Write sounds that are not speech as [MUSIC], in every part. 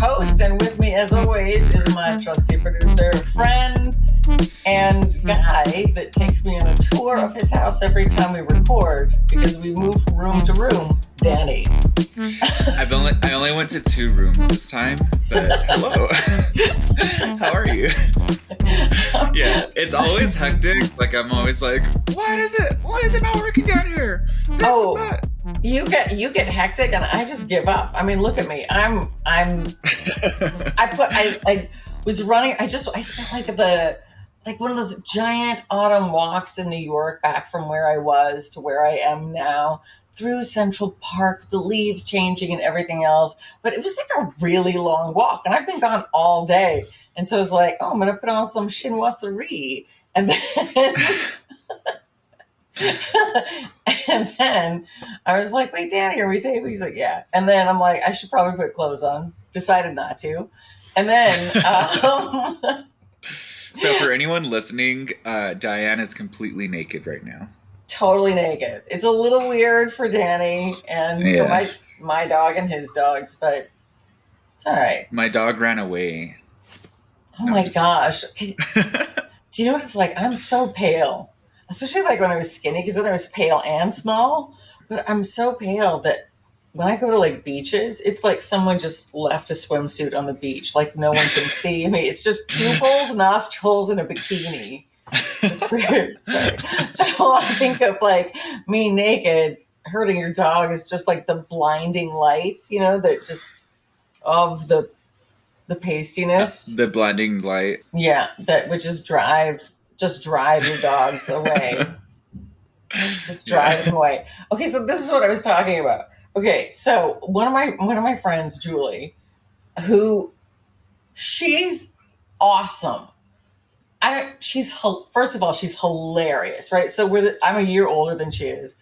host, and with me, as always, is my trusty producer, friend, and guy that takes me on a tour of his house every time we record because we move from room to room. Danny. I've only I only went to two rooms this time, but hello. [LAUGHS] How are you? yeah, it's always hectic. Like I'm always like, what is it? Why is it not working down here? This Oh. You get you get hectic, and I just give up. I mean, look at me. I'm I'm I put I I was running. I just I spent like the like one of those giant autumn walks in New York back from where I was to where I am now through Central Park, the leaves changing and everything else. But it was like a really long walk, and I've been gone all day. And so I was like, oh, I'm gonna put on some chinoiserie, and then. [LAUGHS] and then I was like, wait, Danny, are we taping? He's like, yeah. And then I'm like, I should probably put clothes on. Decided not to. And then, um, [LAUGHS] so for anyone listening, uh, Diane is completely naked right now. Totally naked. It's a little weird for Danny and Yeah. for my my dog and his dogs, but it's all right. My dog ran away. Oh No, my just- gosh. [LAUGHS] Do you know what it's like? I'm so pale, especially like when I was skinny, because then I was pale and small. But I'm so pale that when I go to like beaches, it's like someone just left a swimsuit on the beach. Like no one can [LAUGHS] see me. It's just pupils, nostrils, and a bikini. It's [LAUGHS] weird. Sorry. So [LAUGHS] I think of like me naked hurting your dog is just like the blinding light, you know, that just of the the pastiness. the blinding light. Yeah, that would just drive just drive your dogs away. [LAUGHS] just drive them away. Okay, so this is what I was talking about. Okay, so one of my one of my friends, Julie, who she's awesome. I don't. She's first of all, she's hilarious, right? So we're the, I'm a year older than she is,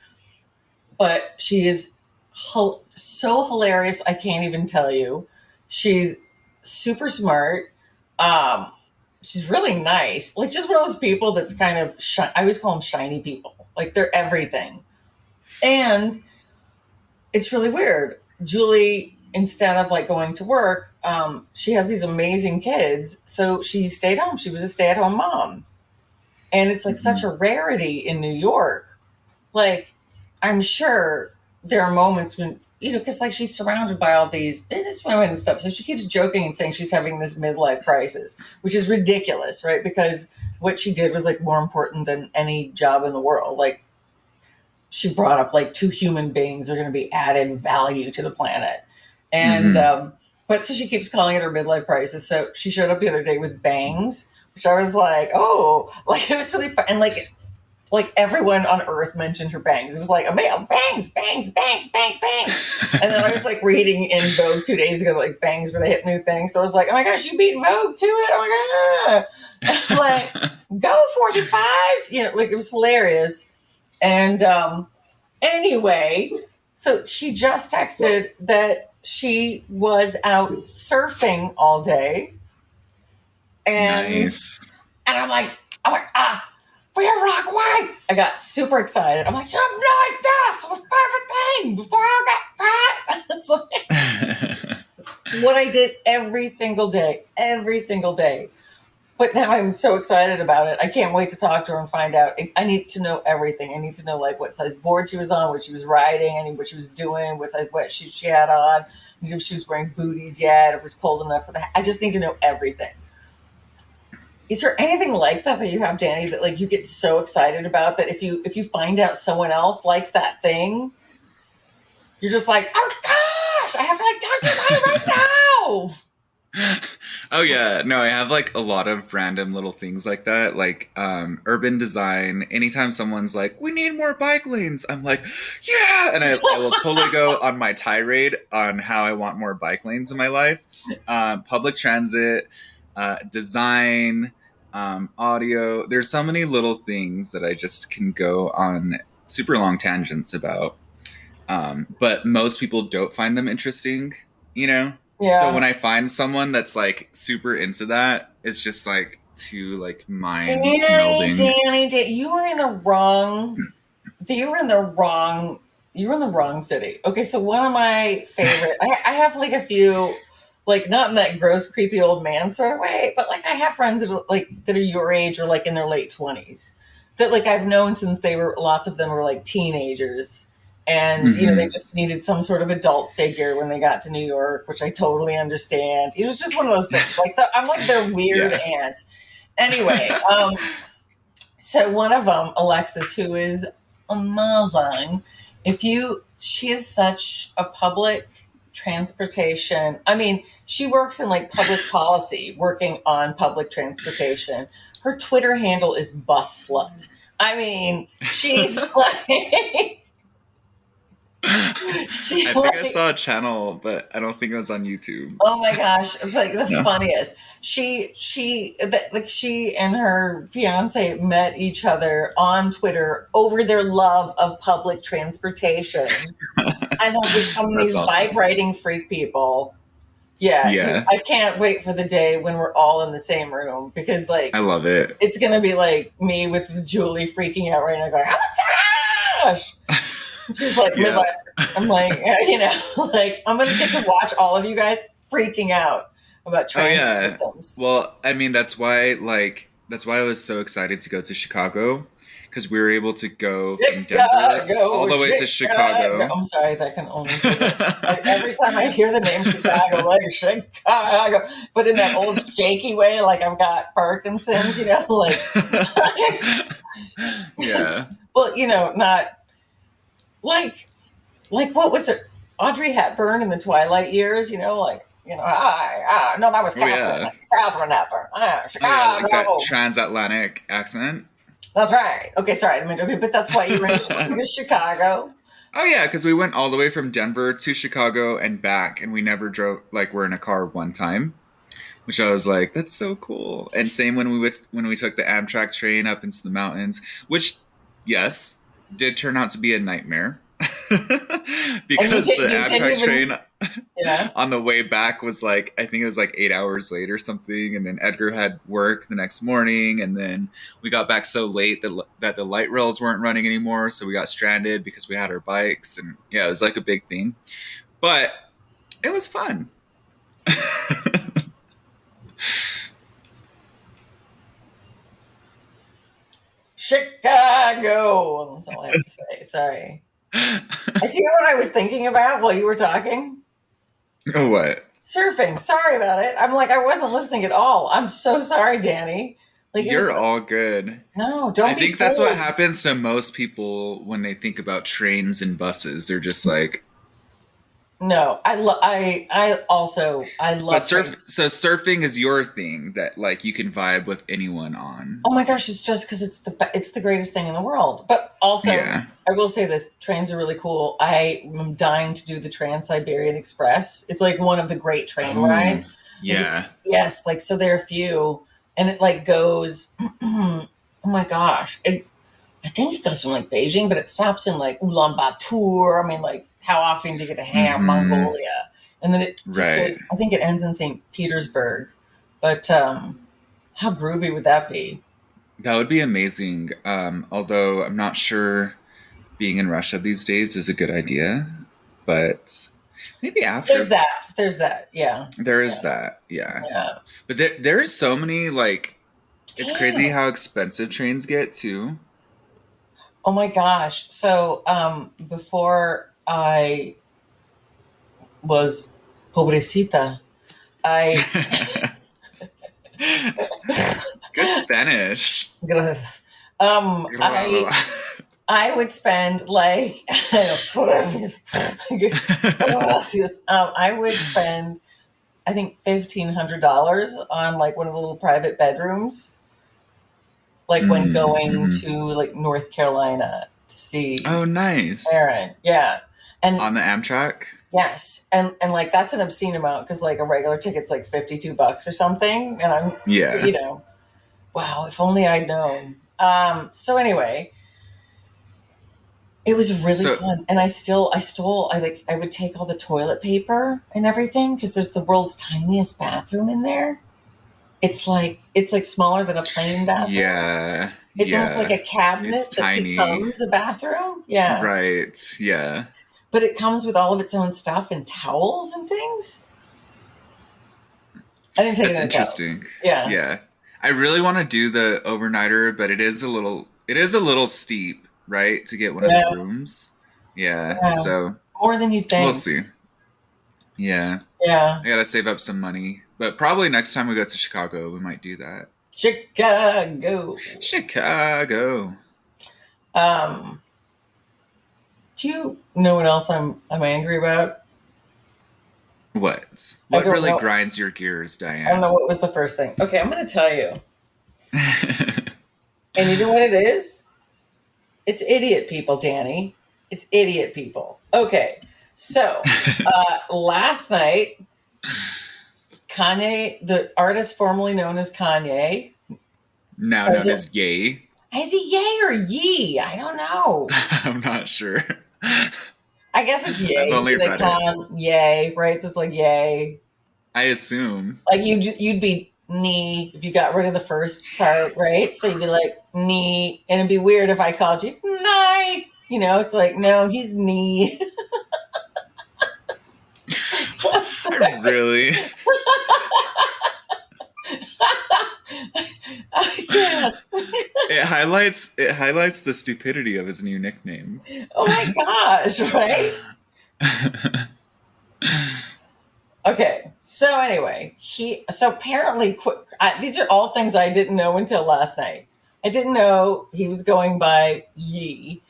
but she is so hilarious. I can't even tell you. She's super smart. Um, she's really nice. Like just one of those people that's kind of I always call them shiny people. Like they're everything. And it's really weird. Julie instead of like going to work, um, she has these amazing kids. So she stayed home. She was a stay-at-home mom. And it's like such a rarity in New York. Like I'm sure there are moments when you know, because like she's surrounded by all these business women and stuff. So she keeps joking and saying she's having this midlife crisis, which is ridiculous, right? Because what she did was like more important than any job in the world. Like she brought up like two human beings are going to be added value to the planet. And, um, but so she keeps calling it her midlife crisis. So she showed up the other day with bangs, which I was like, oh, [LAUGHS] like it was really fun. And like, like everyone on earth mentioned her bangs. It was like, oh, bangs, bangs, bangs, bangs, bangs. [LAUGHS] And then I was like reading in Vogue two days ago, like bangs were the hip new thing. So I was like, oh my gosh, you beat Vogue to it. Oh my God. [LAUGHS] like, go 45. You know, like it was hilarious. And um, anyway, so she just texted that she was out surfing all day. And nice. and I'm like, I'm like, ah, we're Rockaway. I got super excited. I'm like, you have no idea. It's my favorite thing before I got fat. [LAUGHS] it's like [LAUGHS] what I did every single day, every single day. But now I'm so excited about it. I can't wait to talk to her and find out. I need to know everything. I need to know like what size board she was on, what she was riding, and what she was doing, what size what shoes she had on, if she was wearing booties yet, if it was cold enough for the. I just need to know everything. Is there anything like that that you have, Danny, that like you get so excited about that if you if you find out someone else likes that thing, you're just like, oh gosh, I have to like talk to you about it right [LAUGHS] now. [LAUGHS] oh yeah. No i have like a lot of random little things like that like um urban design. Anytime someone's like we need more bike lanes i'm like yeah! And i, I will totally go [LAUGHS] on my tirade on how i want more bike lanes in my life. Um, public transit uh, design um, audio. There's so many little things that i just can go on super long tangents about um, but most people don't find them interesting you know Yeah. so when I find someone that's like super into that, it's just like two like minds Danny, melding. Danny, Danny, you were in the wrong. Hmm. You were in the wrong. You were in the wrong city. Okay, so one of my favorite. I, I have like a few, like not in that gross, creepy old man sort of way, but like I have friends that are like that are your age or like in their late twenties that like I've known since they were lots of them were like teenagers. And you know, they Mhm. just needed some sort of adult figure when they got to New York, which I totally understand. It was just one of those things. Like so I'm like their weird Yeah. aunt. Anyway, um so one of them, Alexis, who is amazing, if you, she is such a public transportation. I mean, she works in like public policy, working on public transportation. Her Twitter handle is bus slut. I mean, she's [LAUGHS] like, [LAUGHS] she I think like, I saw a channel, but I don't think it was on YouTube. Oh my gosh, it's like the No. funniest. She she that like she and her fiance met each other on Twitter over their love of public transportation [LAUGHS] and have become That's these awesome. bike riding freak people. Yeah, Yeah. I can't wait for the day when we're all in the same room because like I love it. it's gonna be like me with Julie freaking out right now, going, "Oh my gosh!" [LAUGHS] She's like Yeah. midlife. I'm like, [LAUGHS] you know, [LAUGHS] like I'm gonna get to watch all of you guys freaking out about transit Oh, yeah. systems. Well, I mean, that's why, like, that's why I was so excited to go to Chicago because we were able to go from Denver all the way to Chicago. I'm sorry, that can only. Be like, every time I hear the name Chicago, like Chicago, but in that old shaky way, like I've got Parkinson's, you know, like [LAUGHS] yeah. well, you know, not like like what was it? Audrey Hepburn in the Twilight years, you know, like you know, hi, ah, no, that was Oh, Katharine, yeah. Katharine Hepburn, ah, Oh, yeah, Chicago. like transatlantic accent. that's right. Okay, sorry, I mean, okay, but that's why you in [LAUGHS] to Chicago. Oh yeah, because we went all the way from Denver to Chicago and back, and we never drove. Like we're in a car one time, which I was like, that's so cool. And same when we went, when we took the Amtrak train up into the mountains, which yes, did turn out to be a nightmare [LAUGHS] because did- the Amtrak even- train Yeah. [LAUGHS] on the way back was like I think it was like eight hours late or something, and then Edgar had work the next morning, and then we got back so late that that the light rails weren't running anymore, so we got stranded because we had our bikes, and yeah, it was like a big thing, but it was fun. [LAUGHS] Chicago. That's all I have to say. Sorry. Do you know what I was thinking about while you were talking? oh, what? Surfing. Sorry about it. I'm like I wasn't listening at all. I'm so sorry, Danny. Like You're all good. no, don't I think that's what happens to most people when they think about trains and buses. They're just like, No, I lo- I I also I love but surf. So surfing is your thing that like you can vibe with anyone on. Oh my gosh, it's just because it's the it's the greatest thing in the world. But also, Yeah. I will say this: trains are really cool. I am dying to do the Trans Siberian Express. It's like one of the great train Ooh, rides. Yeah. Yes, like so there are a few, and it like goes. [CLEARS THROAT] oh my gosh! It, I think it goes from like Beijing, but it stops in like Ulaanbaatar. I mean, like how often do you get to Ham, Mhm. Mongolia, and then it just Right. goes. I think it ends in St. Petersburg, but um, how groovy would that be? That would be amazing. Um, although I'm not sure being in Russia these days is a good idea, but maybe after. There's that. There's that. Yeah. There is Yeah. that, yeah. Yeah. But there, there's so many like. It's Damn. crazy how expensive trains get too. Oh my gosh. So um, before I was pobrecita, I [LAUGHS] Good Spanish. um I I would spend like [LAUGHS] um, I would spend I think fifteen hundred dollars on like one of the little private bedrooms. Like when Mm, going mhm. to like North Carolina to see oh, nice. Aaron. Yeah. And On the Amtrak. Yes, and and like that's an obscene amount because like a regular ticket's like fifty two bucks or something, and I'm Yeah. you know, wow, if only I'd known. Um, so anyway, it was really So- fun, and I still I stole I like I would take all the toilet paper and everything because there's the world's tiniest bathroom in there. It's like it's like smaller than a plane bathroom. Yeah. It's yeah. almost like a cabinet It's that tiny. becomes a bathroom. Yeah. Right. Yeah. But it comes with all of its own stuff and towels and things. I didn't take That's it in Dallas. interesting. Yeah. Yeah. I really want to do the overnighter, but it is a little it is a little steep, right? To get one of the rooms. Yeah. Yeah. So More than you think. we'll see. Yeah. Yeah. I gotta save up some money. But probably next time we go to Chicago, we might do that. Chicago. Chicago. Um, do you know what else I'm I'm angry about? What? What really know. grinds your gears, Diane? I don't know what was the first thing. Okay, I'm gonna tell you. [LAUGHS] And you know what it is? It's idiot people, Danny. It's idiot people. Okay, so [LAUGHS] uh, last night, Kanye, the artist formerly known as Kanye, now known as Yay. is he yay or yee? I don't know. [LAUGHS] I'm not sure. I guess it's [LAUGHS] yay. I've only so they read call him yay, right? So it's like yay. I assume. Like you, you'd be knee if you got rid of the first part, right? So you'd be like knee, and it'd be weird if I called you knee. You know, it's like no, he's knee. [LAUGHS] [LAUGHS] really? [LAUGHS] It highlights it highlights the stupidity of his new nickname. Oh my gosh, [LAUGHS] right? [LAUGHS] Okay, so anyway, he so apparently qu- I, these are all things I didn't know until last night. I didn't know he was going by Yee,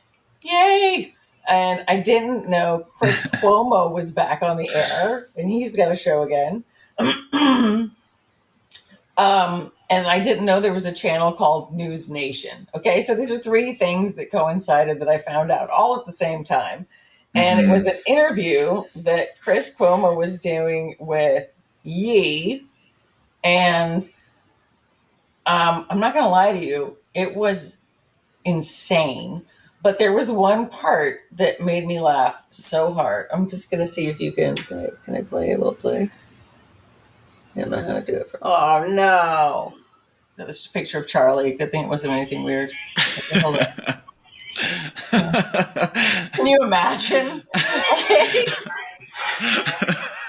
yay, and I didn't know Chris Cuomo was back on the air and he's got a show again. [CLEARS THROAT] um, and I didn't know there was a channel called News Nation. Okay, so these are three things that coincided that I found out all at the same time. And it was an interview that Chris Cuomo was doing with Yee. And um, I'm not going to lie to you, it was insane. But there was one part that made me laugh so hard. I'm just going to see if you can. Can I, can I play it? It play? I don't know how to do it. For, oh, no. That was just a picture of Charlie. Good thing it wasn't anything weird. Hold on. [LAUGHS] Can you imagine?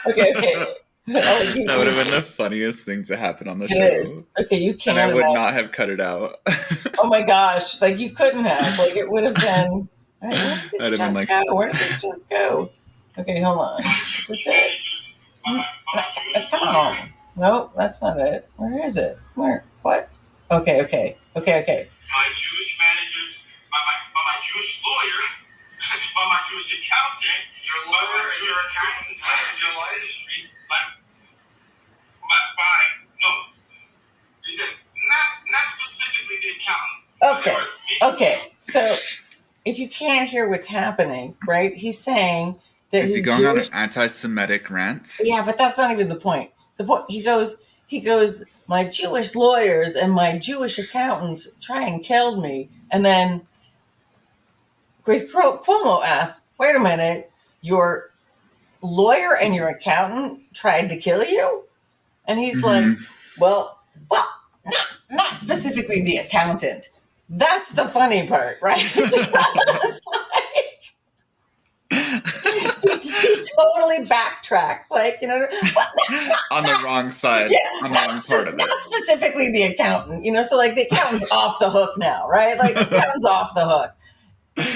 Okay, okay, that would have been the funniest thing to happen on the It show. is. Okay, you can't And I would imagine. not have cut it out. Oh my [LAUGHS] gosh, like you couldn't have. Like it would have been. Right, where did this That'd just like- go? Where did this just go? Okay, hold on. What's it? No, Come on. Nope, that's not it. Where is it? Where? What? Okay, okay, okay, okay. my Jewish managers, by my, by my Jewish lawyer, [LAUGHS] by my Jewish accountant, your lawyer, and your accountant, and your law industry, by, by, by, no, he said, not, not specifically the accountant. Okay, okay. So if you can't hear what's happening, right? He's saying that Is he his going on an anti-Semitic rant? Yeah, but that's not even the point. The point he goes, he goes, my Jewish lawyers and my Jewish accountants try and killed me, and then Grace Cro- Cuomo asked, "Wait a minute, your lawyer and your accountant tried to kill you?" And he's like, Mhm. "Well, well, not, not specifically the accountant. That's the funny part, right?" [LAUGHS] [LAUGHS] He totally backtracks, like you know, [LAUGHS] on the wrong side, Yeah, on the wrong not, part of it. not specifically the accountant, you know. So like the accountant's [LAUGHS] off the hook now, right? Like the accountant's off the hook.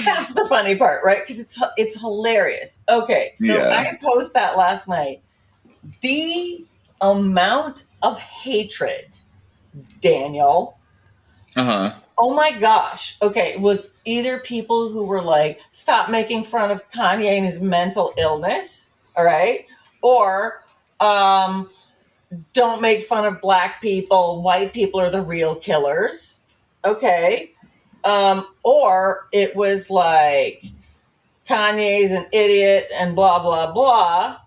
That's the funny part, right? Because it's it's hilarious. Okay, so Yeah. I post that last night. The amount of hatred, Daniel. Uh huh. Oh my gosh. Okay, it was either people who were like, stop making fun of Kanye and his mental illness, all right? Or um don't make fun of black people, white people are the real killers. Okay. Um or it was like Kanye's an idiot and blah blah blah.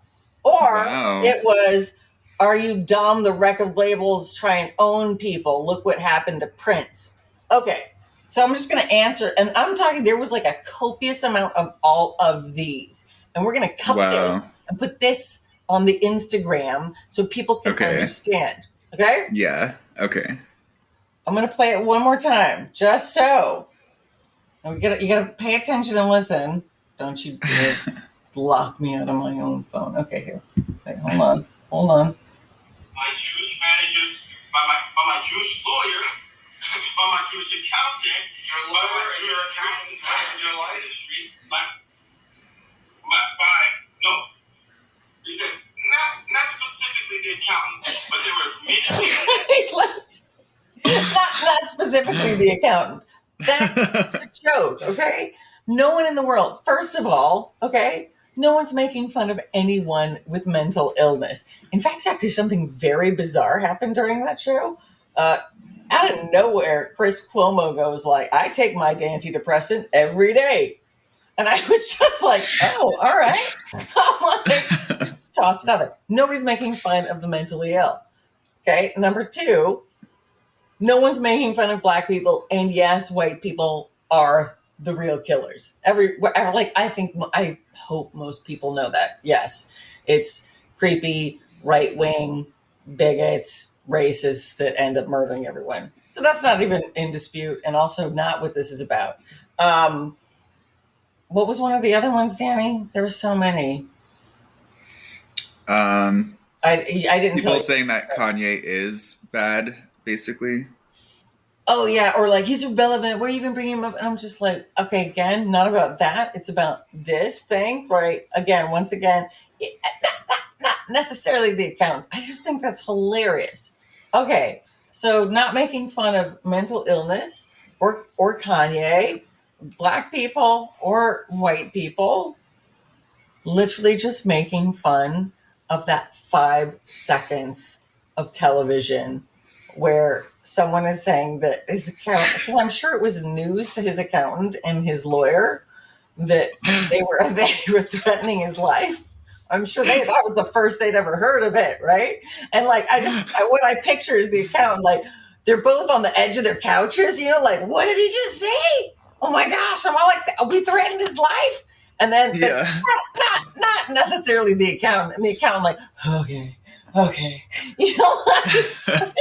Or Wow. it was are you dumb? The record labels try and own people. Look what happened to Prince. Okay, so I'm just going to answer, and I'm talking. There was like a copious amount of all of these, and we're going to cut Wow. this and put this on the Instagram so people can Okay. understand. Okay, Yeah. Okay. I'm going to play it one more time, just so. And we got you got to pay attention and listen. Don't you [LAUGHS] block me out of my own phone. Okay, here. Wait, hold on. Hold on. my Jewish managers, by my, by my Jewish lawyer, by my Jewish accountant, your lawyer, your accountant, your life industry, by, by, by, no, he said, not, not specifically the accountant, but there were many [LAUGHS] Like, not, not specifically the accountant. That's the [LAUGHS] joke, okay? No one in the world, first of all, okay, no one's making fun of anyone with mental illness. In fact, actually, something very bizarre happened during that show. Uh, out of nowhere, Chris Cuomo goes like, "I take my antidepressant every day," and I was just like, "Oh, all right." [LAUGHS] I'm like, just toss it out there. Nobody's making fun of the mentally ill. Okay, number two, no one's making fun of black people, and yes, white people are the real killers. Every like I think I hope most people know that. Yes, it's creepy right wing bigots, racists that end up murdering everyone. So that's not even in dispute, and also not what this is about. Um, what was one of the other ones, Danny? There were so many. um, I I didn't tell people saying that Kanye is bad, basically. oh yeah, or like he's irrelevant. Where are you even bringing him up? And I'm just like, okay, again, not about that. It's about this thing, right? Again, once again, not, not, not necessarily the accounts. I just think that's hilarious. Okay, so not making fun of mental illness or or Kanye, black people or white people, literally just making fun of that five seconds of television where someone is saying that his account because I'm sure it was news to his accountant and his lawyer that they were [LAUGHS] they were threatening his life. I'm sure they that was the first they'd ever heard of it, right? And like I just [SIGHS] I, what I picture is the account, like they're both on the edge of their couches, you know, like what did he just say? Oh my gosh, I'm I like we threatened his life? And then the- Yeah. [LAUGHS] not, not necessarily the account. and the accountant like okay, okay, [LAUGHS] you know. Like,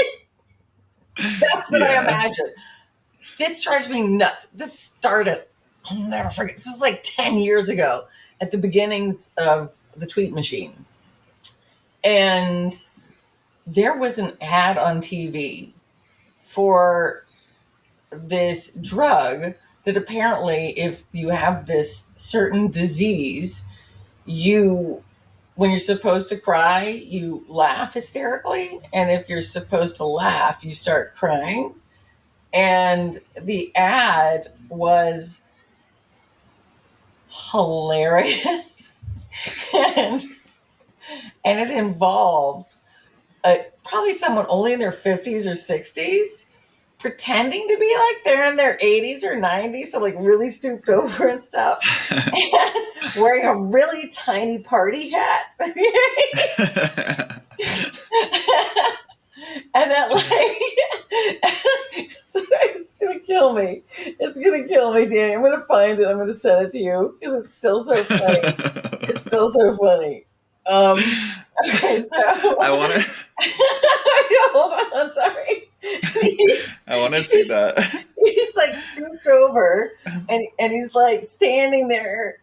that's what I imagine. This drives me nuts. This started, I'll never forget. This was like 10 years ago at the beginnings of the tweet machine. And there was an ad on TV for this drug that apparently, if you have this certain disease, you when you're supposed to cry, you laugh hysterically. And if you're supposed to laugh, you start crying. And the ad was hilarious. and, and it involved uh, probably someone only in their 50s or 60s pretending to be like they're in their 80s or 90s, so like really stooped over and stuff, and [LAUGHS] wearing a really tiny party hat. [LAUGHS] [LAUGHS] and that like [LAUGHS] it's gonna kill me. It's gonna kill me, Danny. I'm gonna find it. I'm gonna send it to you because it's still so funny. It's [LAUGHS] still so funny. Um, okay, so I want to. [LAUGHS] hold on. I'm sorry. He's, I want to see that. he's like stooped over and and he's like standing there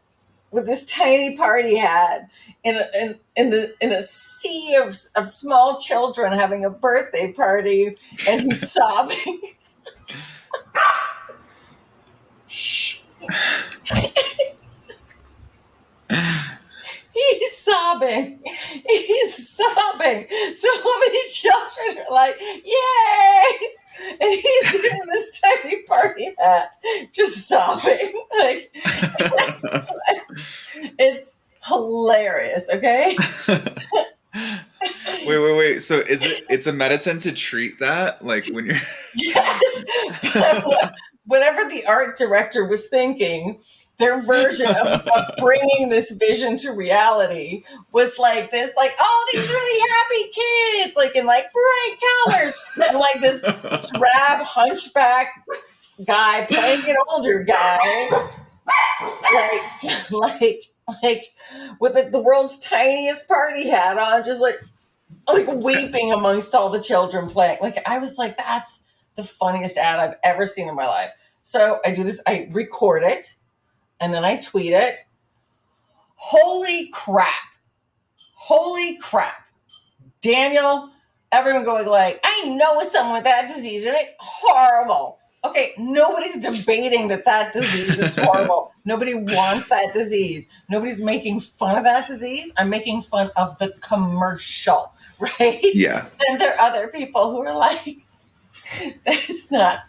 with this tiny party hat in a, in, in the in a sea of of small children having a birthday party and he's [LAUGHS] sobbing. He's sobbing. He's sobbing. So all these children are like yay [LAUGHS] and he's in this tiny party hat just sobbing [LAUGHS] like [LAUGHS] it's hilarious okay wait, wait, wait. So is it? It's a medicine to treat that, like when you're. Yes. Whatever the art director was thinking, their version of, of [LAUGHS] bringing this vision to reality was like this, like, oh, these really happy kids, like in like bright colors, and like this drab hunchback guy playing an older guy, like, [LAUGHS] like, like with the, the world's tiniest party hat on, just like, like weeping amongst all the children playing. Like I was like, that's the funniest ad I've ever seen in my life. So I do this, I record it and then I tweet it. Holy crap. Holy crap. Daniel, everyone going like, I know someone with that disease and it's horrible. Okay, nobody's debating that that disease is [LAUGHS] horrible. Nobody wants that disease. Nobody's making fun of that disease. I'm making fun of the commercial, [LAUGHS] right? Yeah. And there are other people who are like, [LAUGHS] it's not.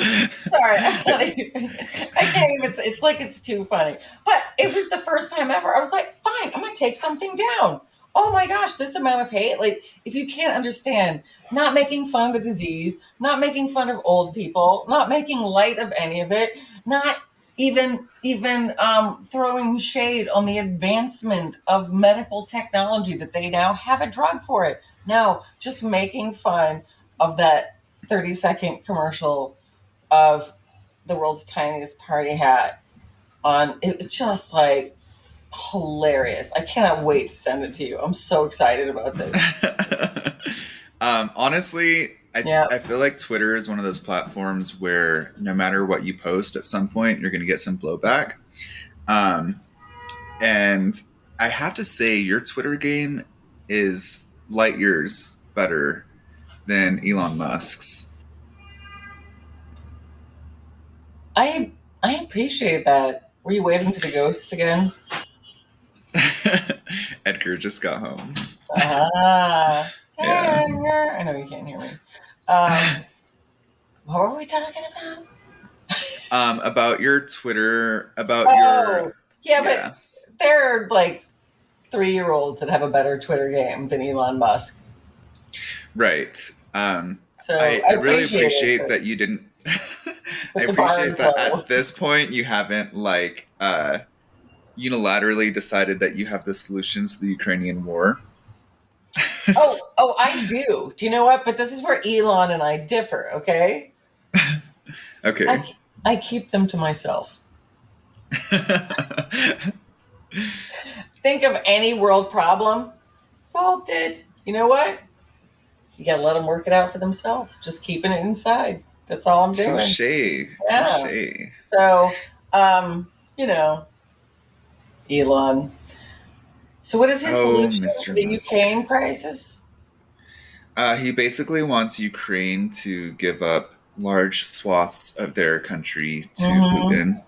Sorry, [LAUGHS] I can't even. Say, It's like it's too funny. But it was the first time ever. I was like, fine, I'm gonna take something down. Oh my gosh, this amount of hate. Like, if you can't understand, not making fun of the disease, not making fun of old people, not making light of any of it, not even even um, throwing shade on the advancement of medical technology that they now have a drug for it. No, just making fun of that 30 second commercial of the world's tiniest party hat on it was just like hilarious. I cannot wait to send it to you. I'm so excited about this. [LAUGHS] um, honestly, I, Yeah. I feel like Twitter is one of those platforms where no matter what you post, at some point you're going to get some blowback. Um, and I have to say, your Twitter game is light years better than Elon Musk's. I I appreciate that. Were you waving to the ghosts again? [LAUGHS] Edgar just got home. Ah. [LAUGHS] Yeah. I know you can't hear me. Um, [LAUGHS] what were we talking about? Um, about your Twitter, about Oh, your yeah, but there are like three year olds that have a better Twitter game than Elon Musk. right. Um, So I, I really appreciate it, that you didn't. I the bar is appreciate that at this point you haven't like uh, unilaterally decided that you have the solutions to the Ukrainian war. oh, oh, I do. Do you know what? But this is where Elon and I differ. Okay, [LAUGHS] Okay. I, I keep them to myself. [LAUGHS] Think of any world problem, solved it. You know what? You gotta let them work it out for themselves. Just keeping it inside. That's all I'm doing. Touche. Yeah. Touche. So, um, you know, Elon. So, what is his Oh, solution Mr. to the Musk. Ukraine crisis? Uh, he basically wants Ukraine to give up large swaths of their country to Mhm. Putin.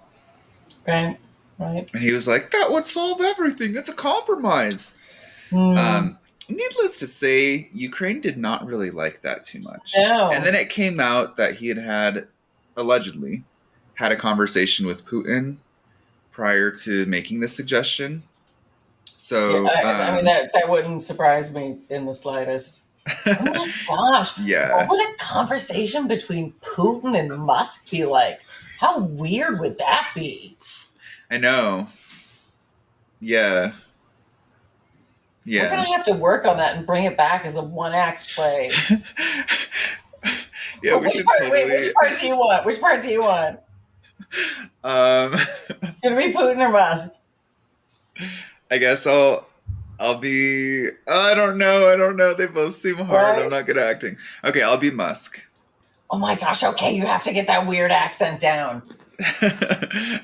Right, right. And he was like, that would solve everything. It's a compromise. Hmm. Um, needless to say, Ukraine did not really like that too much. no. And then it came out that he had had, allegedly, had a conversation with Putin prior to making this suggestion. So, Yeah, I, I mean, um, that, that wouldn't surprise me in the slightest. Oh my [LAUGHS] gosh. yeah. What would a conversation between Putin and Musk be like? How weird would that be? I know. Yeah. We're going to have to work on that and bring it back as a one act play. [LAUGHS] yeah, we which, should part, totally. wait, which part do you want? Which part do you want? Um, [LAUGHS] Gonna be Putin or Musk? I guess I'll. I'll be. I don't know. I don't know. They both seem hard. Right? I'm not good at acting. Okay, I'll be Musk. Oh my gosh, okay, you have to get that weird accent down. [LAUGHS]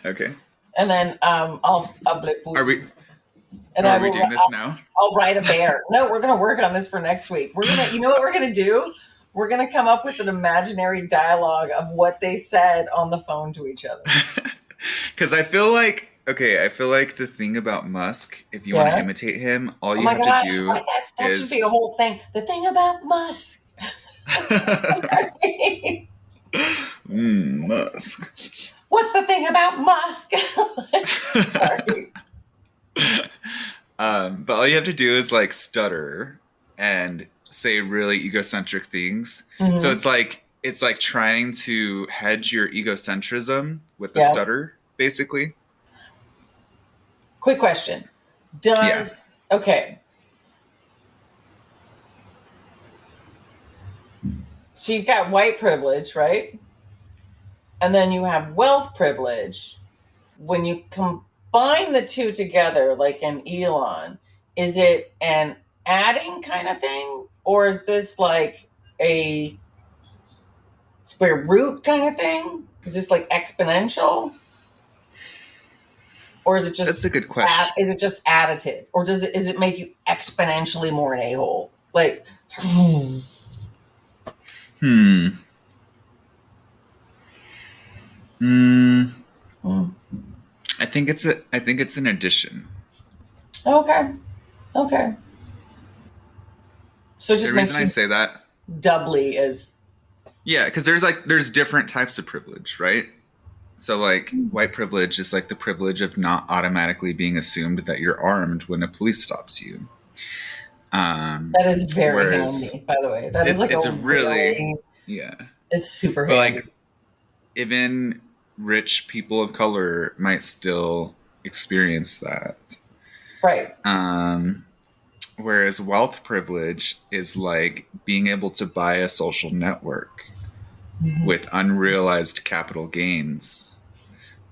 okay. And then um, I'll, I'll blip Putin. Are we? And are I we will, doing this I'll, now? I'll write a bear. No, we're gonna work on this for next week. We're gonna, you know what we're gonna do? We're gonna come up with an imaginary dialogue of what they said on the phone to each other. [LAUGHS] Because I feel like. Okay, I feel like the thing about Musk, if you want to imitate him, all Oh you have gosh, to do. that's, that should be a whole thing. The thing about Musk. [LAUGHS] [LAUGHS] mm, Musk. What's the thing about Musk? [LAUGHS] Um, but all you have to do is like stutter and say really egocentric things. So Mhm. it's like it's like trying to hedge your egocentrism with the Yeah. stutter, basically. Quick question. Does okay. So you've got white privilege, right? And then you have wealth privilege. When you combine the two together, like in Elon, is it an adding kind of thing? Or is this like a square root kind of thing? Is this like exponential? or is it just That's a good add, question. is it just additive, or does it is it make you exponentially more an a hole? Like, Hmm. Hmm. Hmm. I think it's a. I think it's an addition. okay, okay. So just the reason I say that, doubly is. yeah, because there's like there's different types of privilege, right? So like white privilege is like the privilege of not automatically being assumed that you're armed when a police stops you. Um, that is very handy. By the way, that is It's- like it's a a really- really yeah. it's super But handy. like even rich people of color might still experience that. right. Um, whereas wealth privilege is like being able to buy a social network Mhm. with unrealized capital gains,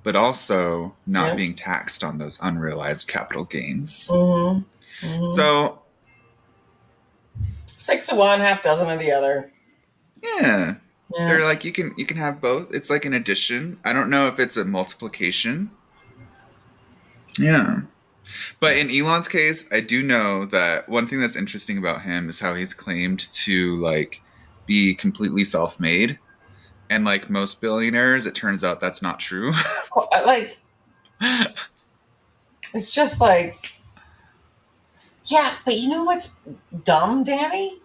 but also not Yeah. being taxed on those unrealized capital gains. Mhm. Mhm. So, six of one, half dozen of the other. yeah, Yeah. they're like you can you can have both. It's like an addition. I don't know if it's a multiplication. Yeah. But in Elon's case, I do know that one thing that's interesting about him is how he's claimed to like be completely self-made. And like most billionaires, it turns out that's not true. [LAUGHS] uh, like it's just like yeah but you know what's dumb danny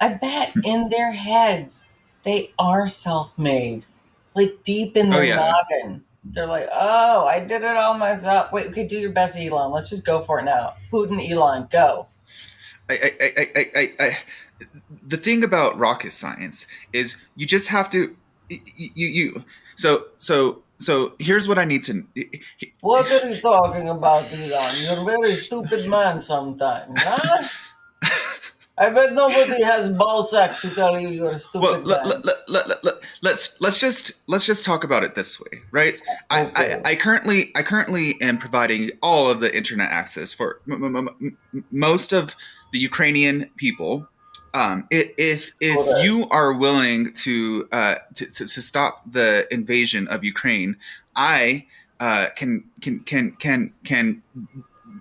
i bet [LAUGHS] in their heads they are self-made like deep in Oh, their yeah. noggin they're like oh i did it all myself. Wait okay do your best elon. Let's just go for it now. Putin elon go. I, I, I, I, I, I, the thing about rocket science is you just have to you, you, you so so so here's what I need to what are you talking about elon? You're a very stupid man sometimes huh [LAUGHS] I bet nobody has ballsack to tell you you're stupid well let, let, let, let, let, let, let's let's just let's just talk about it this way right I. I, I currently I currently am providing all of the internet access for m- m- m- m- most of the Ukrainian people. Um, if if you are willing to, uh, to, to to stop the invasion of Ukraine, I uh, can can can can can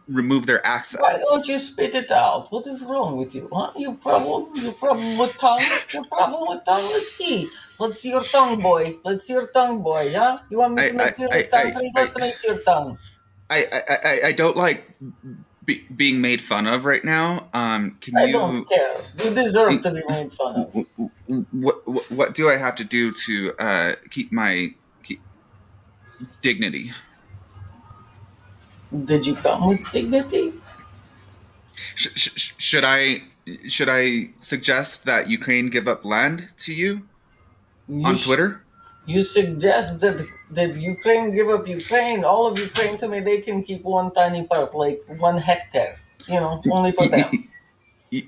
remove their access. Why don't you spit it out? What is wrong with you? Huh? You problem? You problem with tongue? Your problem with tongue? Let's see. Let's see your tongue, boy. Let's see your tongue, boy. Huh? You want me to I- make I- your I- country? I- Let me see your tongue. I I, I, I don't like be, being made fun of right now. Um, can I you? don't care. You deserve to be made fun of. what, what what do I have to do to uh, keep my keep dignity? Did you come with dignity? Sh- sh- should I should I suggest that Ukraine give up land to you You on Twitter? You suggest that that Ukraine give up Ukraine, all of Ukraine to me, they can keep one tiny part, like one hectare. You know, only for them. [LAUGHS]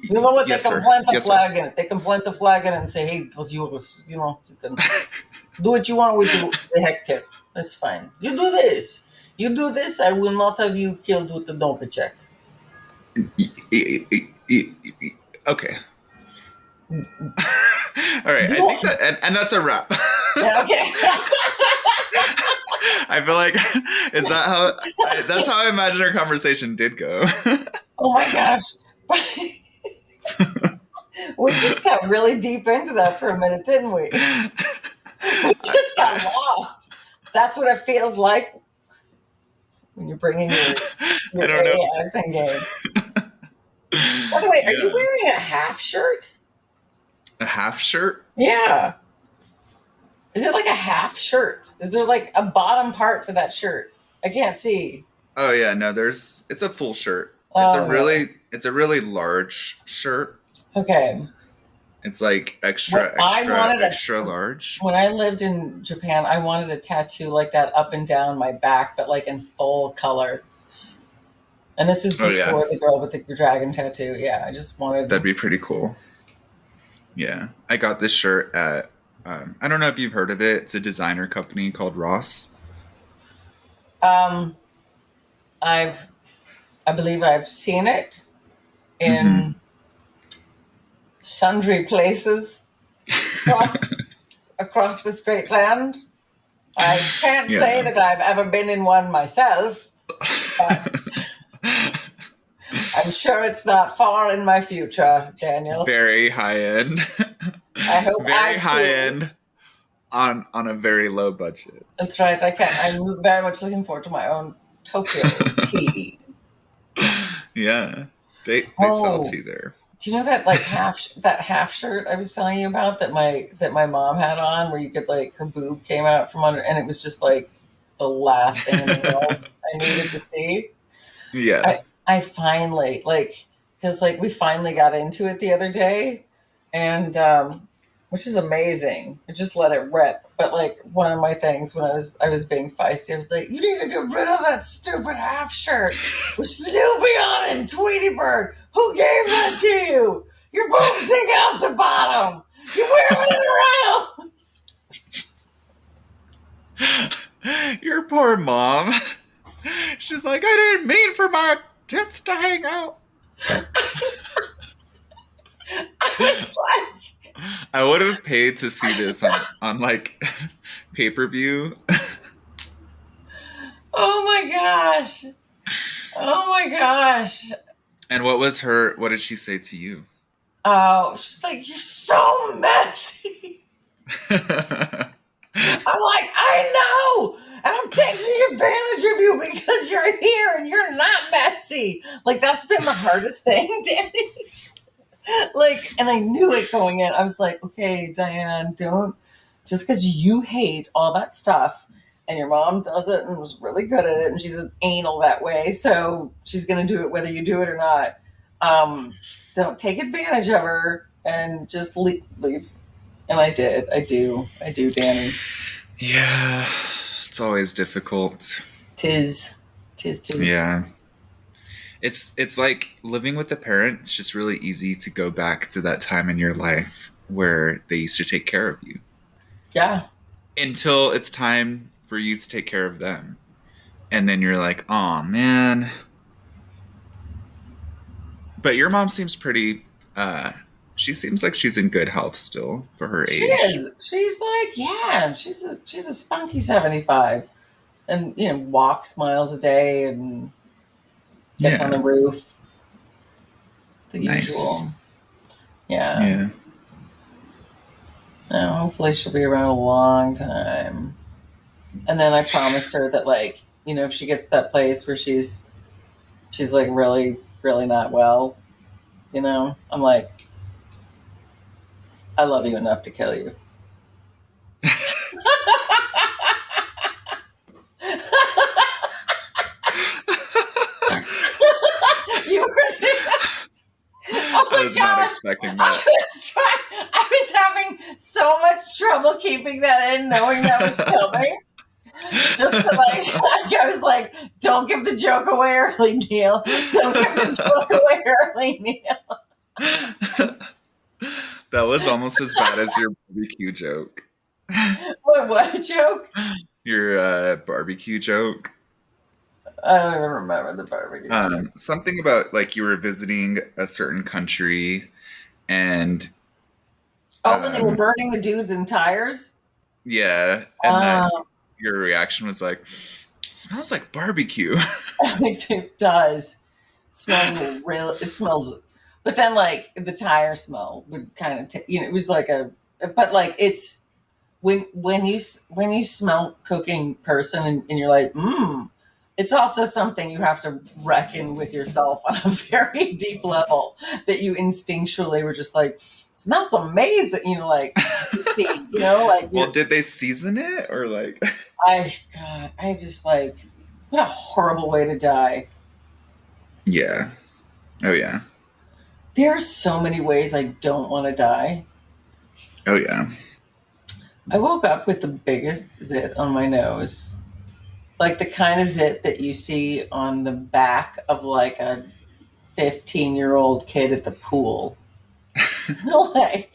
You know what? Yes, they can sir. plant a Yes, sir. flag in it. They can plant a flag in it and say, "Hey, it was yours." You know, you can [LAUGHS] do what you want with the hectare. That's fine. You do this. You do this. I will not have you killed with the Novichok. Okay. [LAUGHS] All right. I think that, and, and that's a wrap. Yeah, okay. [LAUGHS] I feel like is that how I, that's how I imagine our conversation did go. [LAUGHS] oh my gosh. we just got really deep into that for a minute, didn't we? We just got lost. That's what it feels like when you're bringing your, [LAUGHS] your I don't know. Acting game. By the way, are you wearing a half shirt? A half shirt? Yeah. Is it like a half shirt? Is there like a bottom part to that shirt? I can't see. Oh yeah, no, there's it's a full shirt. It's Oh, a really it's a really large shirt. Okay. It's like extra I extra wanted a- extra large. When I lived in Japan, I wanted a tattoo like that up and down my back, but like in full color. And this was Oh, before yeah. the girl with the dragon tattoo. Yeah, I just wanted. That'd be pretty cool. Yeah, I got this shirt at. Um, I don't know if you've heard of it. It's a designer company called Ross. Um, I've, I believe I've seen it in Mm-hmm. Sundry places across, [LAUGHS] across this great land. I can't say that I've ever been in one myself, [LAUGHS] I'm sure it's not far in my future, Daniel. very high end. I hope I very too- high end on on a very low budget. That's right. I can. I'm very much looking forward to my own Tokyo tea. [LAUGHS] Yeah. They they Oh. sell tea there. Do you know that like half that half shirt I was telling you about that my that my mom had on, where you could like her boob came out from under, and it was just like the last thing in the world I needed to see. Yeah. I finally like because like we finally got into it the other day, and um, which is amazing. I just let it rip. But like one of my things when I was I was being feisty, I was like, "You need to get rid of that stupid half shirt with Snoopy on it and Tweety Bird. Who gave that to you? Your boobs stick out the bottom. You wear it around." [LAUGHS] Your poor mom. She's like, I didn't mean for my tits to hang out. Like, [LAUGHS] I would have paid to see this on, on like pay per view. oh my gosh. Oh my gosh. And what was her? What did she say to you? Oh, she's like, you're so messy. [LAUGHS] I'm like, I know. And I'm taking advantage of you because you're here and you're not messy. Like, that's been the hardest [LAUGHS] thing, Danny. like, and I knew it going in. I was like, okay, Diane, don't, just because you hate all that stuff and your mom does it and was really good at it and she's an anal that way. So she's going to do it whether you do it or not. Um, don't take advantage of her and just leave, leaves. And I did. I do. I do, Danny. yeah, it's always difficult. Tis, tis, tis. Yeah. It's it's like living with a parent, it's just really easy to go back to that time in your life where they used to take care of you. Yeah. Until it's time for you to take care of them. And then you're like, oh man. But your mom seems pretty uh she seems like she's in good health still for her age. She is. She's like, yeah, she's a she's a spunky seventy five, and you know walks miles a day and gets Yeah. on the roof. The Nice. usual. Yeah. Yeah. No, hopefully she'll be around a long time. And then I promised her that like, you know, if she gets to that place where she's she's like really, really not well, you know, I'm like I love you enough to kill you. you were [LAUGHS] Oh I was not god. expecting I that. was trying, I was having so much trouble keeping that in, knowing that was [LAUGHS] coming. Just to like, [LAUGHS] like, I was like, "Don't give the joke away early, Neil. Don't give the joke away early, Neil." [LAUGHS] that was almost as bad as your barbecue joke. What? What joke? Your uh, barbecue joke. I don't even remember the barbecue. Um, something about like you were visiting a certain country, and oh, when they were um, burning the dudes in tires. yeah, and then Um, your reaction was like, "Smells like barbecue." [LAUGHS] it does. It smells real. It smells, but then like the tire smell would kind of, t- you know, it was like a, but like it's when when you when you smell cooking person and, and you're like, mmm. It's also something you have to reckon with yourself on a [LAUGHS] very deep level that you instinctually were just like, smells amazing. You know, like, you know, like [LAUGHS] well, did they season it or like? [LAUGHS] I, God, I just like, what a horrible way to die. yeah. Oh yeah. There are so many ways I don't want to die. Oh yeah. I woke up with the biggest zit on my nose. Like the kind of zit that you see on the back of like a 15 year old kid at the pool. [LAUGHS] like,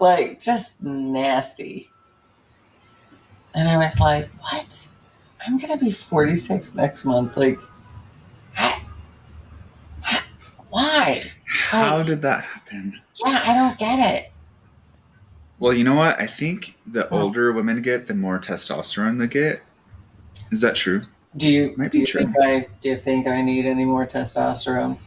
like just nasty. And I was like, what? I'm going to be 46 next month. Like, I, I- why? How Like, did that happen? yeah, I don't get it. Well, you know what? I think the Oh. older women get, the more testosterone they get. Is that true? Do you Might do be you true. think I do you think I need any more testosterone?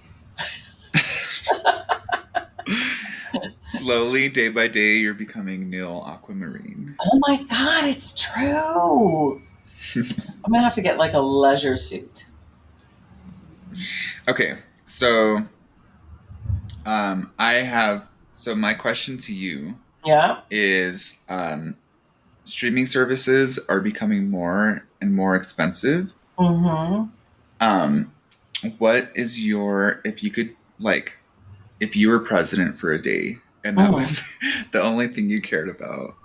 Slowly, day by day, you're becoming Neil Aquamarine. Oh my god, it's true. [LAUGHS] I'm gonna have to get like a leisure suit. Okay, so um, I have. So my question to you Yeah. is: um, streaming services are becoming more and more expensive. Mm-hmm. Um, what is your if you could like if you were president for a day and that Mhm. was [LAUGHS] the only thing you cared about,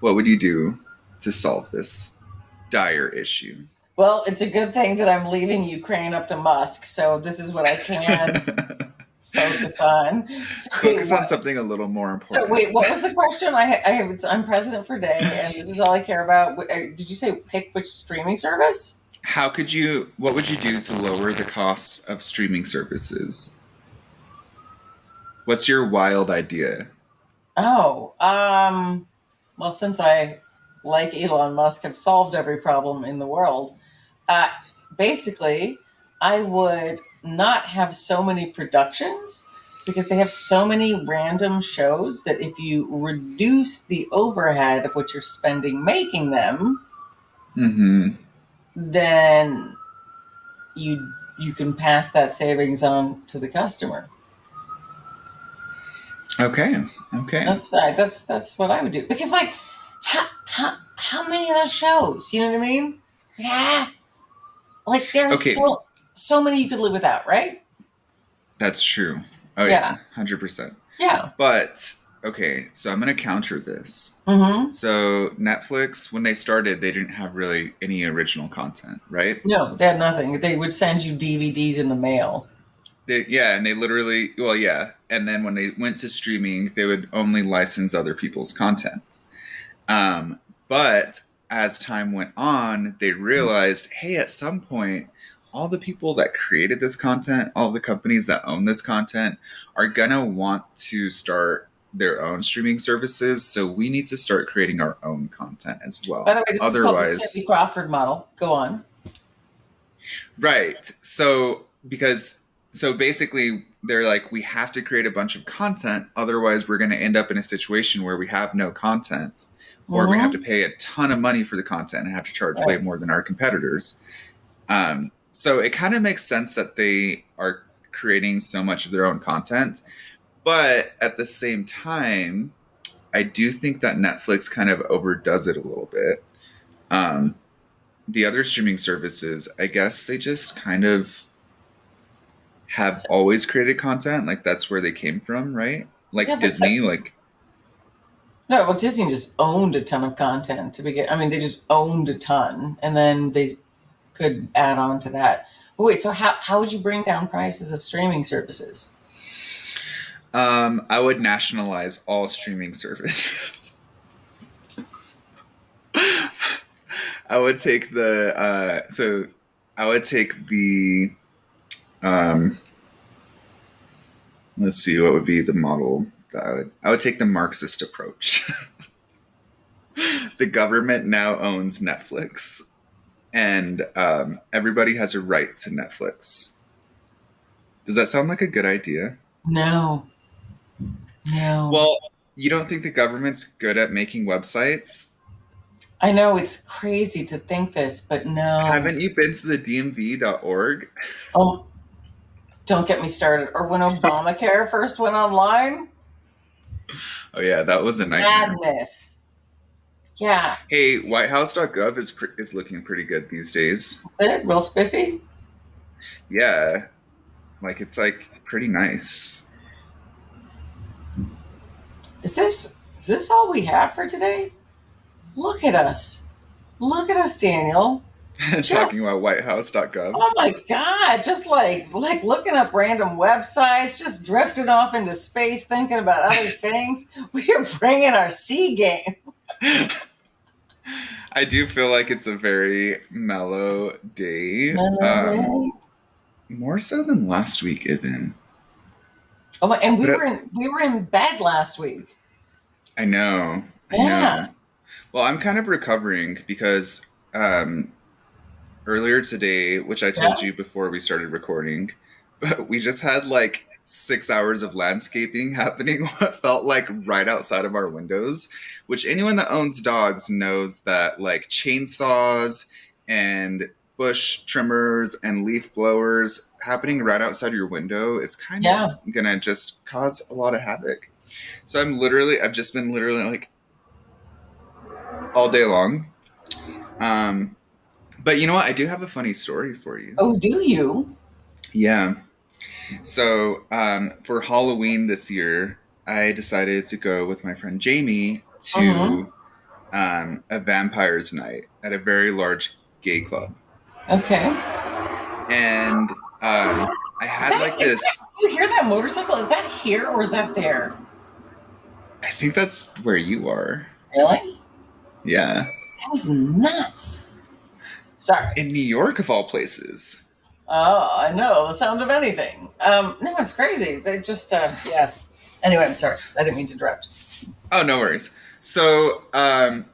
what would you do to solve this dire issue? Well, it's a good thing that I'm leaving Ukraine up to Musk, so this is what I can [LAUGHS] focus on. So, Focus on what- something a little more important. so wait, what was the question? I, I have, I'm president for day, and this is all I care about. Uh, Did you say pick which streaming service? How could you? What would you do to lower the costs of streaming services? What's your wild idea? Oh, um, well, since I, like Elon Musk, have solved every problem in the world, uh, basically, I would not have so many productions because they have so many random shows that if you reduce the overhead of what you're spending making them, Mm-hmm. then you you can pass that savings on to the customer. Okay. Okay. That's that. That's that's what I would do because like how how how many of those shows? You know what I mean? Yeah, like there's Okay. so so many you could live without, right? That's true. Oh Yeah. yeah, hundred percent. Yeah. But okay, so I'm gonna counter this. Mm-hmm. So Netflix, when they started, they didn't have really any original content, right? No, they had nothing. They would send you DVDs in the mail. They, yeah, and they literally, well, yeah, and then when they went to streaming, they would only license other people's content. Um, but as time went on, they realized, hey, at some point, all the people that created this content, all the companies that own this content, are gonna want to start their own streaming services. So we need to start creating our own content as well. By the way, this is called the Otherwise, Cindy Crawford model. Go on. Right. So because so basically they're like we have to create a bunch of content otherwise we're going to end up in a situation where we have no content or we Mhm. have to pay a ton of money for the content and have to charge way more than our competitors. Um, so it kind of makes sense that they are creating so much of their own content, but at the same time, I do think that Netflix kind of overdoes it a little bit. Um, the other streaming services, I guess they just kind of have always created content. Like that's where they came from, right? Like Yeah, Disney, like No, well, Disney just owned a ton of content to begin. I mean, they just owned a ton, and then they could add on to that. But wait, so how how would you bring down prices of streaming services? Um, I would nationalize all streaming services. [LAUGHS] I would take the uh, so I would take the um, let's see what would be the model that I would I would take the Marxist approach. [LAUGHS] the government now owns Netflix, and um, everybody has a right to Netflix. Does that sound like a good idea? No, no. Well, you don't think the government's good at making websites? I know it's crazy to think this, but no. Haven't you been to the DMV.org? Oh, don't get me started. Or when Obamacare [LAUGHS] first went online, Oh yeah, that was a nightmare. madness. Yeah, Hey, WhiteHouse.gov is pre- is looking pretty good these days. is it real spiffy? Yeah, like it's like pretty nice. Is this is this all we have for today? Look at us. Look at us, Daniel. [LAUGHS] Talking about WhiteHouse.gov. Oh my god, just like like looking up random websites, just drifting off into space thinking about other [LAUGHS] things. We are bringing our C game. I do feel like it's a very mellow day. Mellow Um, day. more so than last week, even. Oh my, and we but were in we were in bed last week. I know. I Yeah. know. Well, I'm kind of recovering because um, earlier today, which I told you before we started recording, but [LAUGHS] we just had like six hours of landscaping [LAUGHS] happening [LAUGHS] what felt like right outside of our windows which anyone that owns dogs knows that like chainsaws and bush trimmers and leaf blowers happening right outside your window is kind Yeah. of gonna just cause a lot of havoc. So i'm literally i've just been literally like all day long. Um but you know what i do have a funny story for you Oh, do you? yeah. So um, for Halloween this year, I decided to go with my friend Jamie to Mhm. um, a vampires night at a very large gay club, Okay. and um, I had that- like this. that- you hear that motorcycle? Is that here or is that there? I think that's where you are. Really? Yeah, That was nuts. Sorry. in New York of all places. Oh, I know the sound of anything. Um, no, it's crazy. They just, uh, yeah. Anyway, I'm sorry. I didn't mean to interrupt. Oh, no worries. So, um,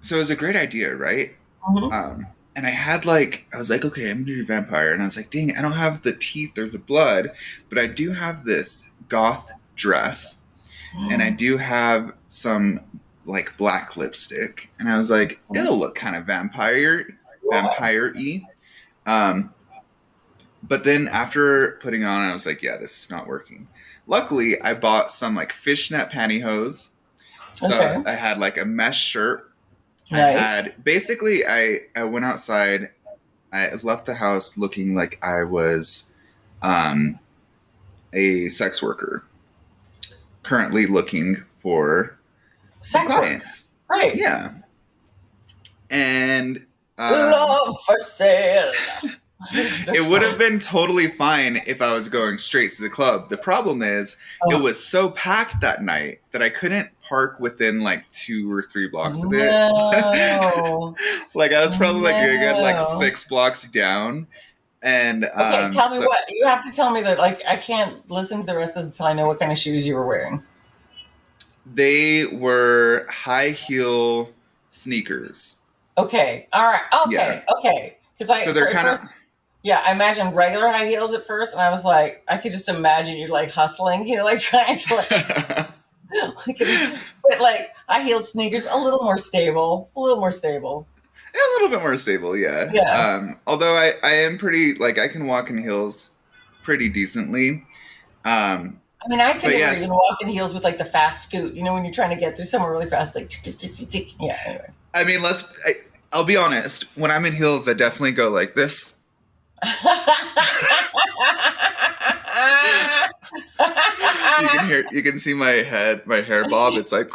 so it was a great idea, right? Mhm. Um, and I had like, I was like, okay, I'm gonna do vampire, and I was like, dang, I don't have the teeth or the blood, but I do have this goth dress, and I [GASPS] do have some like black lipstick, and I was like, it'll look kind of vampire, vampire-y. Um, but then after putting on, I was like, yeah, this is not working. Luckily, I bought some like fishnet pantyhose. So Okay. I had like a mesh shirt I Nice. had basically I I went outside. I left the house looking like I was um a sex worker. Currently looking for Sex work. clients. Right. Yeah. And um, Love for sale. [LAUGHS] it would have been totally fine if I was going straight to the club. The problem is Oh. it was so packed that night that I couldn't park within like two or three blocks of it. No. [LAUGHS] like I was probably like a good like six blocks down, and Okay, um, tell me so- what you have to tell me that. Like, I can't listen to the rest of this until I know what kind of shoes you were wearing. they were high heel sneakers. Okay, all right, okay, okay. Because I So they're kind of yeah, I imagined regular high heels at first, and I was like, I could just imagine you like hustling, you know, like [LAUGHS] trying to like, [LAUGHS] like but like high heeled sneakers, a little more stable, a little more stable. a little bit more stable, yeah. Yeah. Um, although I I am pretty like I can walk in heels pretty decently. Um, I mean, I can never yes. even walk in heels with like the fast scoot, you know, when you're trying to get through somewhere really fast, like tick, tick, tick, tick, tick. Yeah. Anyway. I mean, let's. I, I'll be honest. When I'm in heels, I definitely go like this. You can hear. You can see my head, my hair bob. It's like.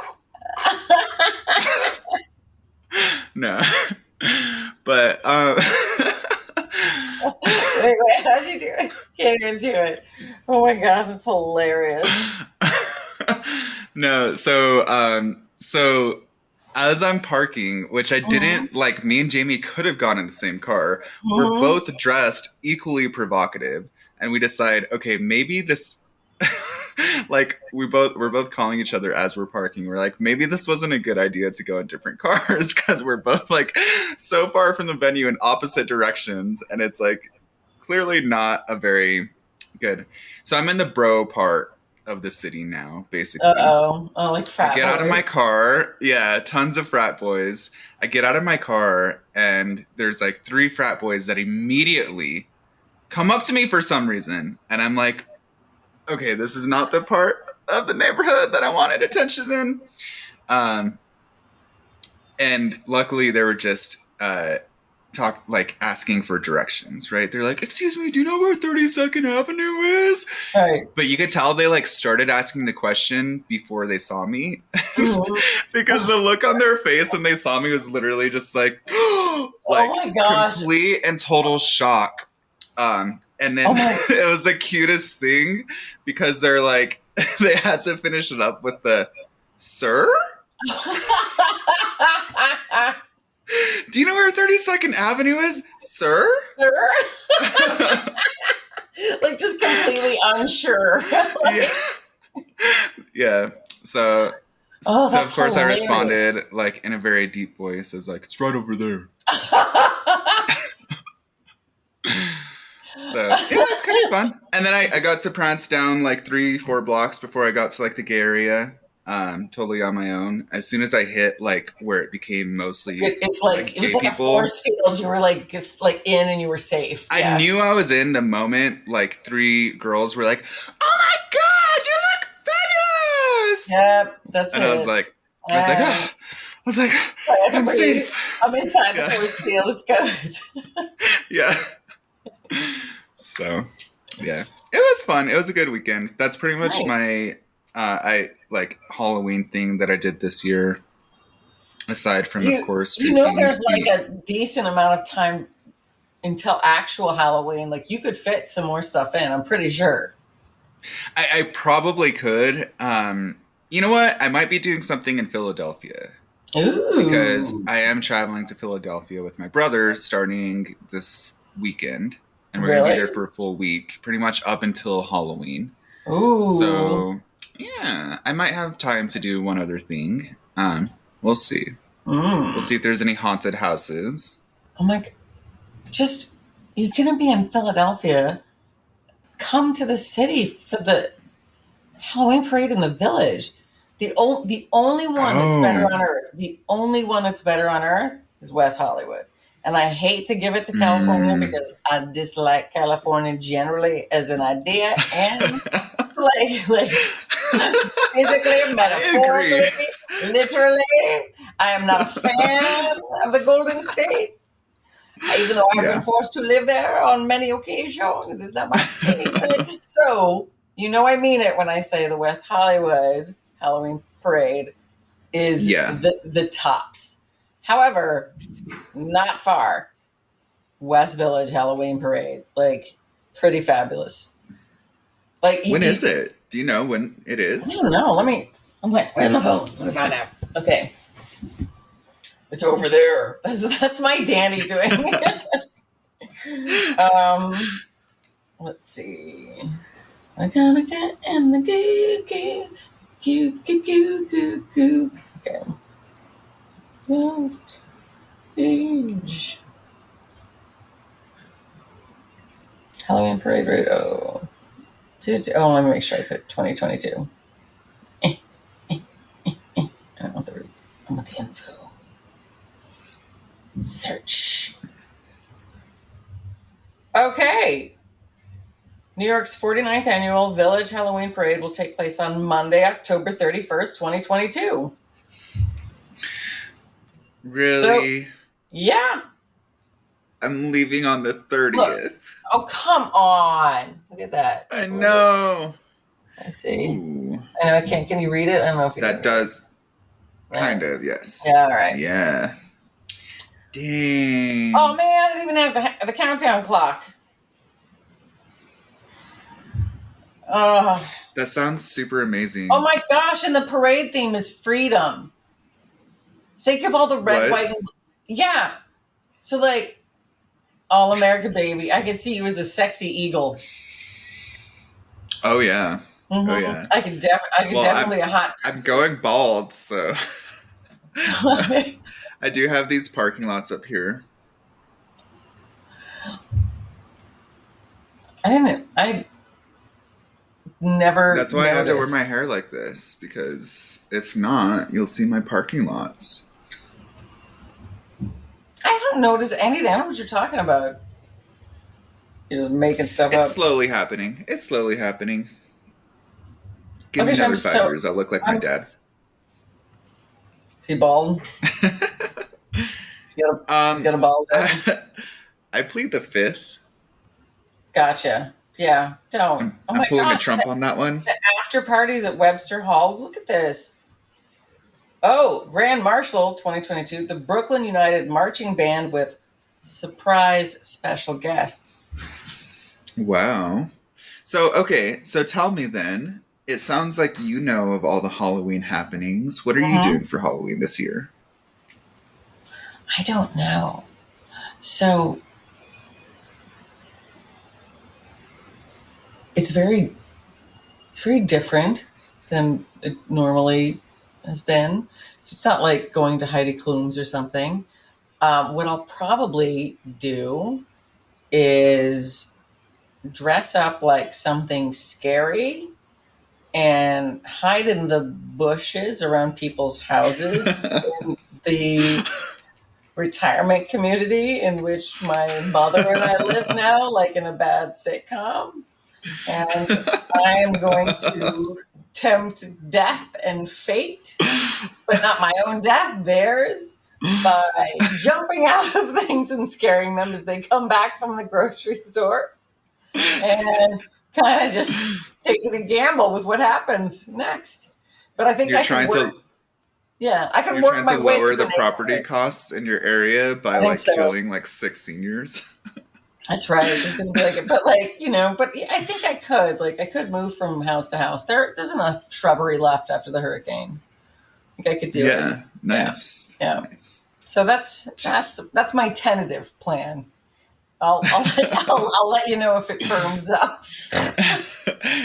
[LAUGHS] no, [LAUGHS] but um. [LAUGHS] wait, wait, [LAUGHS] how'd you do it? Can't even do it. Oh my gosh, it's hilarious. [LAUGHS] no, so um, so as I'm parking, which I didn't like, me and Jamie could have gone in the same car. We're Mhm. both dressed equally provocative, and we decide, okay, maybe this. [LAUGHS] like we both we're both calling each other as we're parking we're like maybe this wasn't a good idea to go in different [LAUGHS] cars because we're both like so far from the venue in opposite directions and it's like clearly not a very good so i'm in the bro part of the city now basically Uh oh. Oh, like frat I get out of my car. Yeah, tons of frat boys. I get out of my car, and there's like three frat boys that immediately come up to me for some reason. And I'm like, okay, this is not the part of the neighborhood that I wanted attention in. Um, and luckily, they were just uh, talk like asking for directions, right? They're like, "Excuse me, do you know where 32nd Avenue is?" Right. But you could tell they like started asking the question before they saw me Mhm. [LAUGHS] because the look on their face when they saw me was literally just like, [GASPS] like oh my gosh. complete and total shock. Um, and then Oh [LAUGHS] it was the cutest thing because they're like, [LAUGHS] they had to finish it up with the, sir, [LAUGHS] do you know where 32nd Avenue is, sir? Sir? like just completely unsure. yeah. yeah. So, Oh, so of course hilarious. I responded like in a very deep voice, as like, it's right over there. So it was kind of fun. And then I, I got to prance down like three, four blocks before I got to like the gay area. Um, totally on my own. As soon as I hit like where it became mostly It- it's like, like it was like a force field. You were like just like in and you were safe. Yeah. I knew I was in the moment. Like three girls were like, "Oh my god, you look fabulous!" Yep, that's and it. I was like, I was like, ah. I was like, I had to I'm safe. I'm inside Yeah. the force field. It's good. [LAUGHS] [LAUGHS] Yeah. So, yeah, it was fun. It was a good weekend. That's pretty much Nice. my uh, I like Halloween thing that I did this year. Aside from, You- of course, You know, there's like a decent amount of time until actual Halloween. Like you could fit some more stuff in. I'm pretty sure. I, I probably could. Um, you know what? I might be doing something in Philadelphia. Ooh, because I am traveling to Philadelphia with my brother starting this weekend, and we're gonna be there for a full week, pretty much up until Halloween. ooh, So yeah, I might have time to do one other thing. Um, we'll see. Mm. We'll see if there's any haunted houses. I'm like, just you're gonna be in Philadelphia. Come to the city for the Halloween parade in the village. The o- the only one that's better Oh. on earth, the only one that's better on earth is West Hollywood. And I hate to give it to California Mm. because I dislike California generally as an idea and [LAUGHS] like like physically, metaphorically, literally. I am not a fan of the Golden State. Even though I've Yeah. been forced to live there on many occasions, it is not my favorite. [LAUGHS] so, you know I mean it when I say the West Hollywood Halloween parade is Yeah. the, the tops. However, not far. West Village Halloween parade. Like, pretty fabulous. Like, when you, is it? Do you know when it is? I don't know. Let me. I'm like, where's my phone? Let me find out. Okay. It's over there. [LAUGHS] That's, that's my Danny doing. [LAUGHS] um, let's see. I gotta get in the goo goo goo goo goo goo goo. Okay. Last page. Halloween parade radio. Oh. Two, oh, let me make sure I put 2022. [LAUGHS] I don't want the, I want the info. Search. Okay. New York's 49th annual Village Halloween Parade will take place on Monday, October 31st, 2022. Really? Yeah. I'm leaving on the 30th. Oh, come on. Look at that. I know. I see. Ooh, I know I can't. Can you read it? I don't know if you that does kind of, yes. Yeah, all right. Yeah. Dang. Oh man, it even has the, the countdown clock. Oh, That sounds super amazing. oh my gosh! And the parade theme is freedom. Think of all the red, whites, and yeah. So like, all America, baby. I could see you as a sexy eagle. Oh yeah. Mhm. yeah. I could definitely, I could Well, definitely a hot. I'm going bald, so I [LAUGHS] I do have these parking lots up here. I didn't. I never. That's why I have to wear my hair like this because if not, you'll see my parking lots. I don't notice anything. I don't know what you're talking about. You're just making stuff It's up. slowly happening. It's slowly happening. Give me so I'm another five so- years. I'll look like my I'm dad. s- Is he bald? He's got a, um, he's got a bald head. [LAUGHS] I plead the fifth. Gotcha. Yeah. Don't. I'm, oh I'm my pulling gosh. a Trump on that one. [LAUGHS] The after parties at Webster Hall. Look at this. Oh, Grand Marshal 2022, the Brooklyn United Marching Band with surprise special guests. Wow. So okay, so tell me then. It sounds like you know of all the Halloween happenings. What are you uh-huh. doing for Halloween this year? I don't know. So it's very it's very different than it normally has been. So it's not like going to Heidi Klum's or something. Um, what I'll probably do is dress up like something scary and hide in the bushes around people's houses [LAUGHS] in the retirement community in which my mother and I live now, like in a bad sitcom. And I am going to tempt death and fate, but not my own death, theirs, by jumping out of [LAUGHS] things and scaring them as they come back from the grocery store. And kind of just taking a gamble with what happens next. But I think You're I trying can work, to yeah, I can you're work trying my to lower the property costs in your area by like so. killing like six seniors. [LAUGHS] That's right. It's gonna be like, but like you know, but I think I could like I could move from house to house. There, there's enough shrubbery left after the hurricane. I think I could do it. yeah, nice. Yeah. Nice. So that's that's that's my tentative plan. I'll I'll, [LAUGHS] I'll, I'll let you know if it firms up.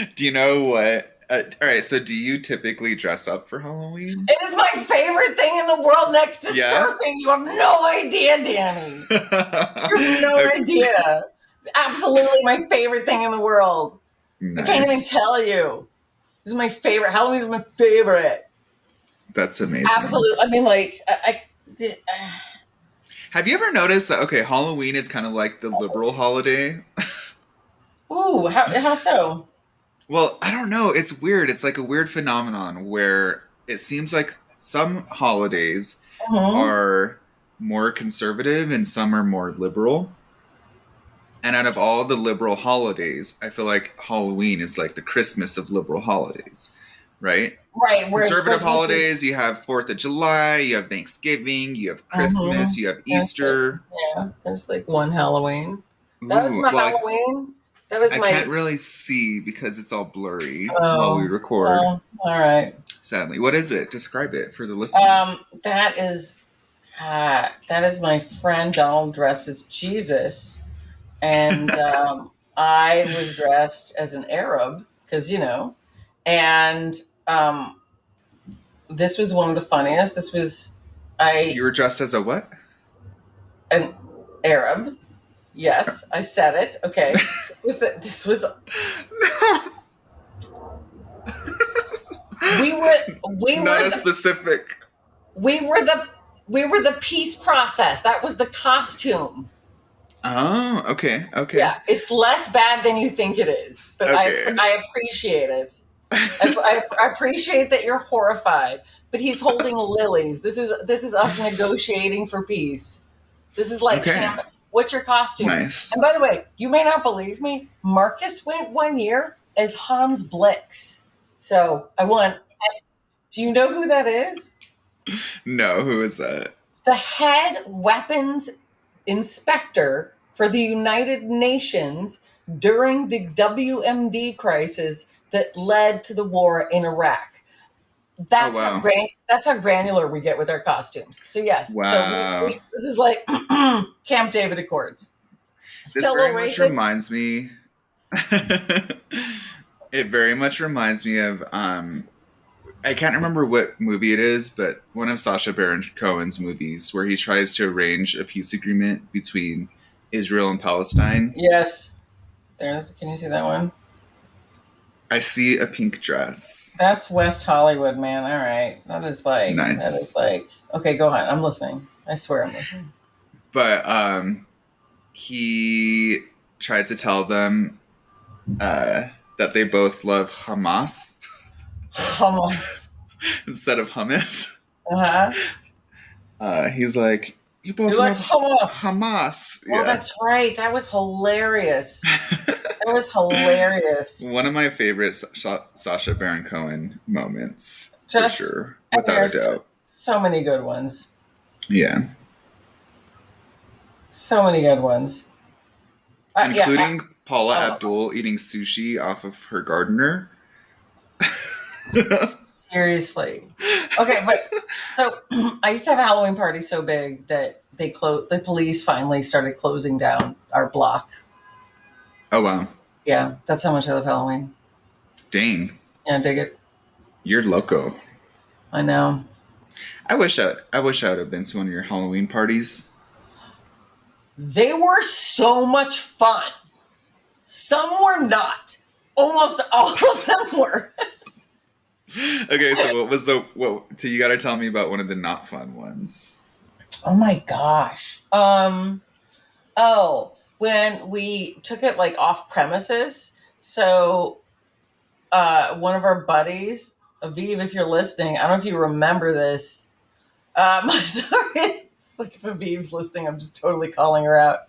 [LAUGHS] do you know what? Uh, all right, so do you typically dress up for Halloween? It is my favorite thing in the world next to Yeah? surfing. You have no idea, Danny. You have no [LAUGHS] Okay, idea. It's absolutely my favorite thing in the world. I can't even tell you. This is my favorite. Halloween is my favorite. That's amazing. Absolutely. I mean, like, I, I did. Uh, Have you ever noticed that? Okay, Halloween is kind of like the liberal holiday. [LAUGHS] ooh, how, how so? Well, I don't know. It's weird. It's like a weird phenomenon where it seems like some holidays Mhm. are more conservative and some are more liberal. And out of all the liberal holidays, I feel like Halloween is like the Christmas of liberal holidays, right? Right. Conservative Christmas is- holidays, you have Fourth of July, you have Thanksgiving, you have Christmas, you have Mm-hmm. That's Easter. yeah, that's like one Halloween. That was my well, Halloween. That was I my. can't really see because it's all blurry Oh, while we record. all right. Sadly, what is it? Describe it for the listeners. Um, that is uh, that is my friend Donald dressed as Jesus, and [LAUGHS] um, I was dressed as an Arab because you know, and um, this was one of the funniest. This was I you were dressed as a what? an Arab. Yes, I said it. Okay, this [LAUGHS] was this was we were we Not were a the specific. we were the we were the peace process. That was the costume. Oh, okay, okay. Yeah, it's less bad than you think it is, but Okay. I I appreciate it. I, I, I appreciate that you're horrified, but he's holding lilies. This is this is us negotiating for peace. This is like, Okay. What's your costume? nice. And by the way, you may not believe me. Marcus went one year as Hans Blix. So I want. Do you know who that is? No, who is that? It's the head weapons inspector for the United Nations during the WMD crisis that led to the war in Iraq. That's Oh, wow. how gran- that's how granular we get with our costumes. So yes, Wow. so we, we, this is like [CLEARS THROAT] Camp David Accords. This Still very much reminds me. [LAUGHS] it very much reminds me of. um I can't remember what movie it is, but one of Sacha Baron Cohen's movies where he tries to arrange a peace agreement between Israel and Palestine. Yes, there's. Can you see that one? I see a pink dress. That's West Hollywood, man. All right, that is like Nice. that is like okay. Go on. I'm listening. I swear I'm listening. but um he tried to tell them uh that they both love Hamas Hamas. [LAUGHS] instead of hummus. Uh-huh. Uh he's like, You both You like Hamas? Hamas. Well, yeah. that's right. That was hilarious. [LAUGHS] That was hilarious. One of my favorite Sa- Sacha Baron Cohen moments. Just- for sure. Without a doubt. So many good ones. Yeah. So many good ones. Uh, yeah, Including Paula oh. Abdul eating sushi off of her gardener. [LAUGHS] [LAUGHS] seriously. Okay, but [LAUGHS] so [CLEARS THROAT] I used to have a Halloween party so big that they closed. The police finally started closing down our block. oh wow. Yeah, that's how much I love Halloween. Dang. Yeah, dig it. You're loco. I know. I wish I I wish I would have been to one of your Halloween parties. They were so much fun. Some were not. Almost all of them were. [LAUGHS] [LAUGHS] okay, so what was the what? So you got to tell me about one of the not fun ones. Oh my gosh. Um. Oh, when we took it like off premises. So, uh, one of our buddies, Aviv, if you're listening, I don't know if you remember this. Um, [LAUGHS] sorry, it's like if Aviv's listening, I'm just totally calling her out.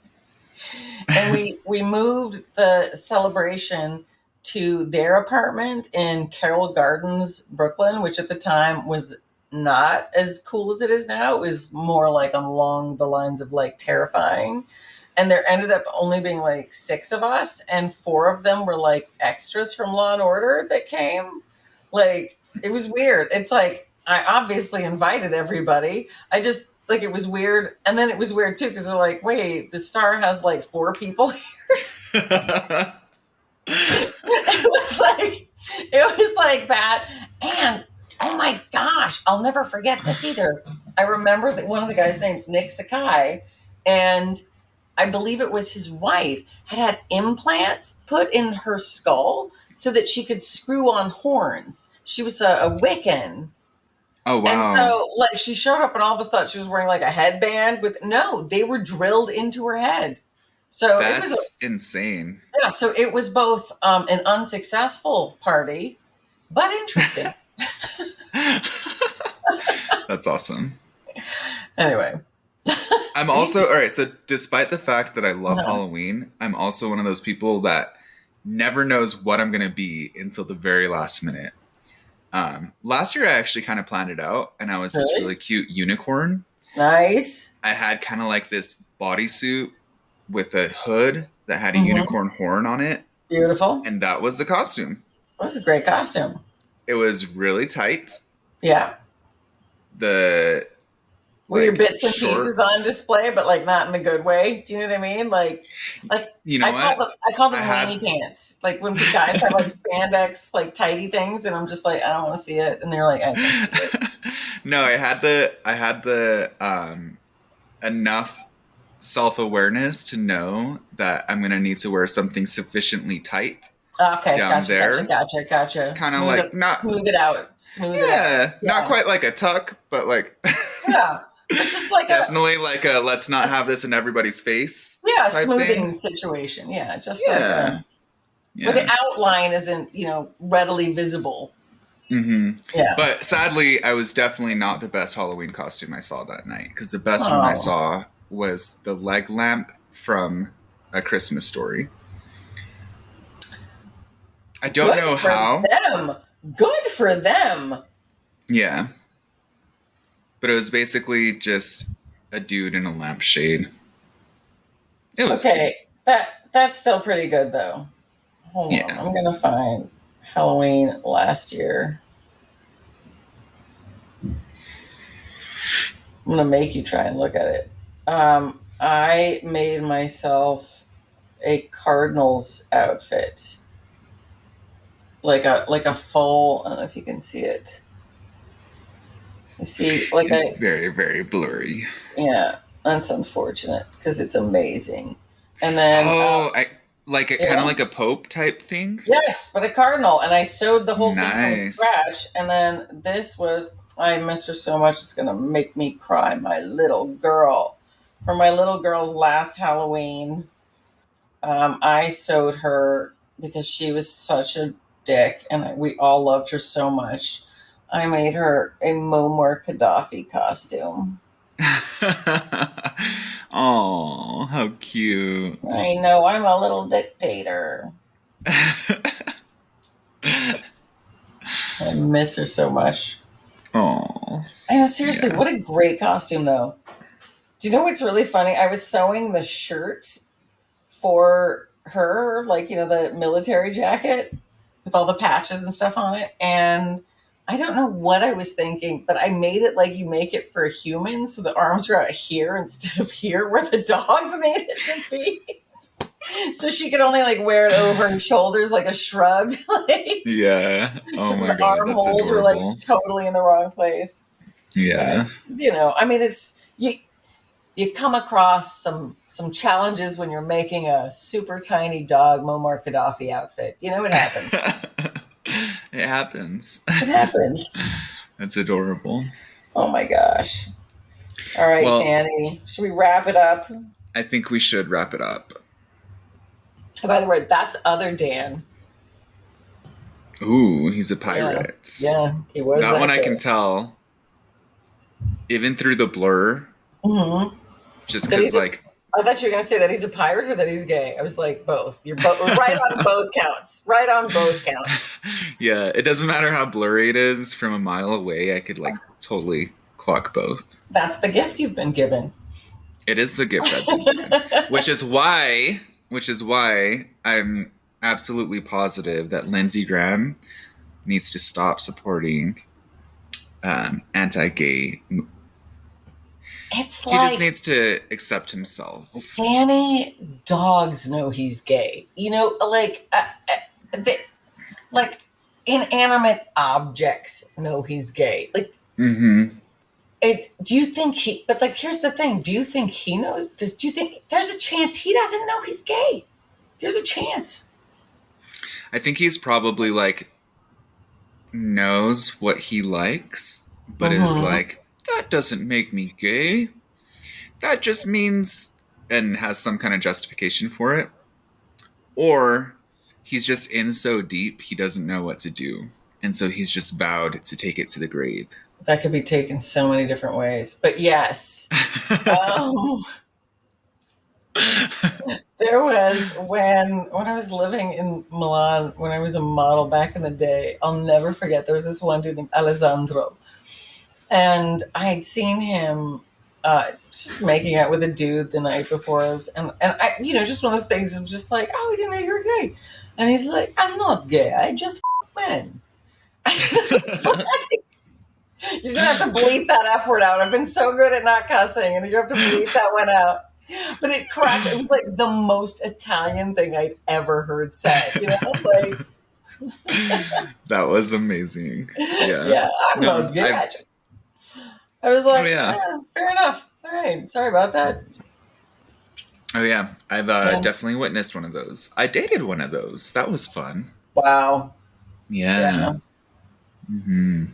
And we we moved the celebration to their apartment in Carroll Gardens, Brooklyn, which at the time was not as cool as it is now. It was more like along the lines of like terrifying. And there ended up only being like six of us, and four of them were like extras from Law and Order that came. Like it was weird. It's like I obviously invited everybody. I just like it was weird, and then it was weird too because they're like, wait, the star has like four people [LAUGHS] [LAUGHS] it was like it was like bad. And oh my gosh i'll never forget this either. I remember that one of the guys name's nick sakai and i believe it was his wife had had implants put in her skull so that she could screw on horns. She was a, a wiccan. Oh wow! and so like she showed up and all of us thought she was wearing like a headband with no they were drilled into her head so it was a, That's insane. yeah, so it was both um, an unsuccessful party, but interesting. [LAUGHS] [LAUGHS] That's awesome. anyway, I'm also all right. So, despite the fact that I love Uh-huh. Halloween, I'm also one of those people that never knows what I'm going to be until the very last minute. Um, last year, I actually kind of planned it out, and I was this Really? really cute unicorn. nice. I had kind of like this bodysuit with a hood that had a Mhm. unicorn horn on it, Beautiful. and that was the costume. That was a great costume. It was really tight. Yeah. The Were your bits and pieces on display, but like not in the good way? Do you know what I mean? Like, like you know I call them, I call them I had- pants. Like when guys have like spandex, like tidy things, and I'm just like, I don't want to see it, and they're like, I it. [LAUGHS] no, I had the I had the um enough self-awareness to know that I'm going to need to wear something sufficiently tight. Okay, gotcha, there. gotcha, gotcha, gotcha. Kind of like it, not smooth it out, smooth it out. yeah, Yeah. not quite like a tuck, but like [LAUGHS] Yeah, it's just like a definitely like a let's not a have this in everybody's face. yeah smoothing thing. situation. Yeah, just Yeah. like a, Yeah. where the outline isn't you know readily visible. hmm Yeah. But sadly, I was definitely not the best Halloween costume I saw that night because the best one I Oh. saw was the leg lamp from A Christmas Story. I don't Good know for how. them. Good for them. Yeah. But it was basically just a dude in a lampshade. It was Okay, that that's still pretty good though. Hold Yeah. on, I'm gonna find Halloween last year. I'm gonna make you try and look at it. Um, I made myself a Cardinals outfit, like a like a full. I don't know if you can see it. You see, like It's I very, very blurry. yeah, that's unfortunate because it's amazing. And then oh, uh, I like it kind of like a Pope type thing. yes, but a cardinal, and I sewed the whole thing from scratch. And then this was I miss her so much; it's gonna make me cry. My little girl, for my little girl's last Halloween, um, I sewed her because she was such a dick, and we all loved her so much. I made her a Muammar Gaddafi costume. [LAUGHS] oh, how cute. I know I'm a little dictator. [LAUGHS] I miss her so much. oh. I know, seriously, Yeah. what a great costume, though. Do you know what's really funny? I was sewing the shirt for her, like, you know, the military jacket with all the patches and stuff on it. And I don't know what I was thinking, but I made it like you make it for a human. So the arms were out here instead of here where the dogs [LAUGHS] needed to be. so she could only like wear it over her shoulders like a shrug. [LAUGHS] like, Yeah. Oh my the god, that's armholes were adorable. like totally in the wrong place yeah. you know i mean it's you you come across some some challenges when you're making a super tiny dog Muammar Gaddafi outfit. You know what happens. [LAUGHS] it happens. It happens. [LAUGHS] That's adorable. Oh my gosh. All right, Well- Danny. Should we wrap it up? I think we should wrap it up. Oh, by the way, that's other Dan. Ooh, he's a pirate. Yeah, he was that one I can tell. Even through the blur, Mhm. just because like I thought you were gonna say that he's a pirate or that he's gay. I was like, both. You're both [LAUGHS] right on both counts. Right on both counts. [LAUGHS] yeah, it doesn't matter how blurry it is from a mile away. I could like totally clock both. That's the gift you've been given. It is the gift I've been given. [LAUGHS] which is why, which is why I'm absolutely positive that Lindsey Graham needs to stop supporting um, anti-gay. It's He like just needs to accept himself. Danny dogs know he's gay. You know, like uh, uh, the, like inanimate objects know he's gay. Like mm-hmm. it. Do you think he? But like, here's the thing. Do you think he knows? Does do you think there's a chance he doesn't know he's gay? There's a chance. I think he's probably like knows what he likes, but is Mhm. like that doesn't make me gay. That just means and has some kind of justification for it. Or he's just in so deep he doesn't know what to do. And so he's just vowed to take it to the grave. That could be taken so many different ways. But yes. Um, [LAUGHS] there was when when I was living in Milan when I was a model back in the day. I'll never forget. There was this one dude named Alessandro, and I had seen him uh, just making out with a dude the night before, and and I, you know, just one of those things. Was just like, oh, I didn't know you were gay, and he's like, I'm not gay. I just f- men. [LAUGHS] You're gonna have to bleep that F word out. I've been so good at not cussing, and you have to bleep that one out. But it cracked. It was like the most Italian thing I'd ever heard said. You know, [LAUGHS] like that was amazing. Yeah. yeah, I'm No, not gay. I just, I was like, Oh, yeah. yeah, fair enough. All right, sorry about that. Oh yeah. I've uh, Yeah. definitely witnessed one of those. I dated one of those. That was fun. Wow, Yeah. Yeah. hmm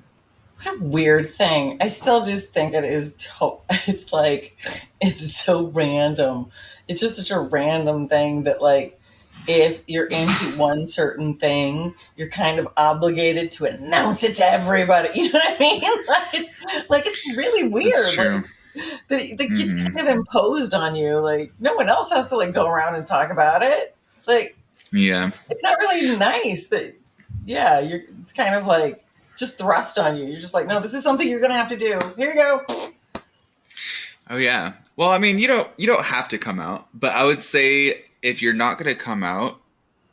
what a weird thing. I still just think it is. To- [LAUGHS] it's like it's so random. It's just such a random thing that like if you're into one certain thing, you're kind of obligated to announce it to everybody. [LAUGHS] You know what I mean? [LAUGHS] Like it's like it's really weird. Like, that gets Mhm. kind of imposed on you. Like no one else has to like go around and talk about it. Like Yeah. it's not really nice that yeah, you're it's kind of like just thrust on you. You're just like, no, this is something you're gonna have to do. Here you go. Oh yeah. Well, I mean, you don't you don't have to come out, but I would say if you're not going to come out,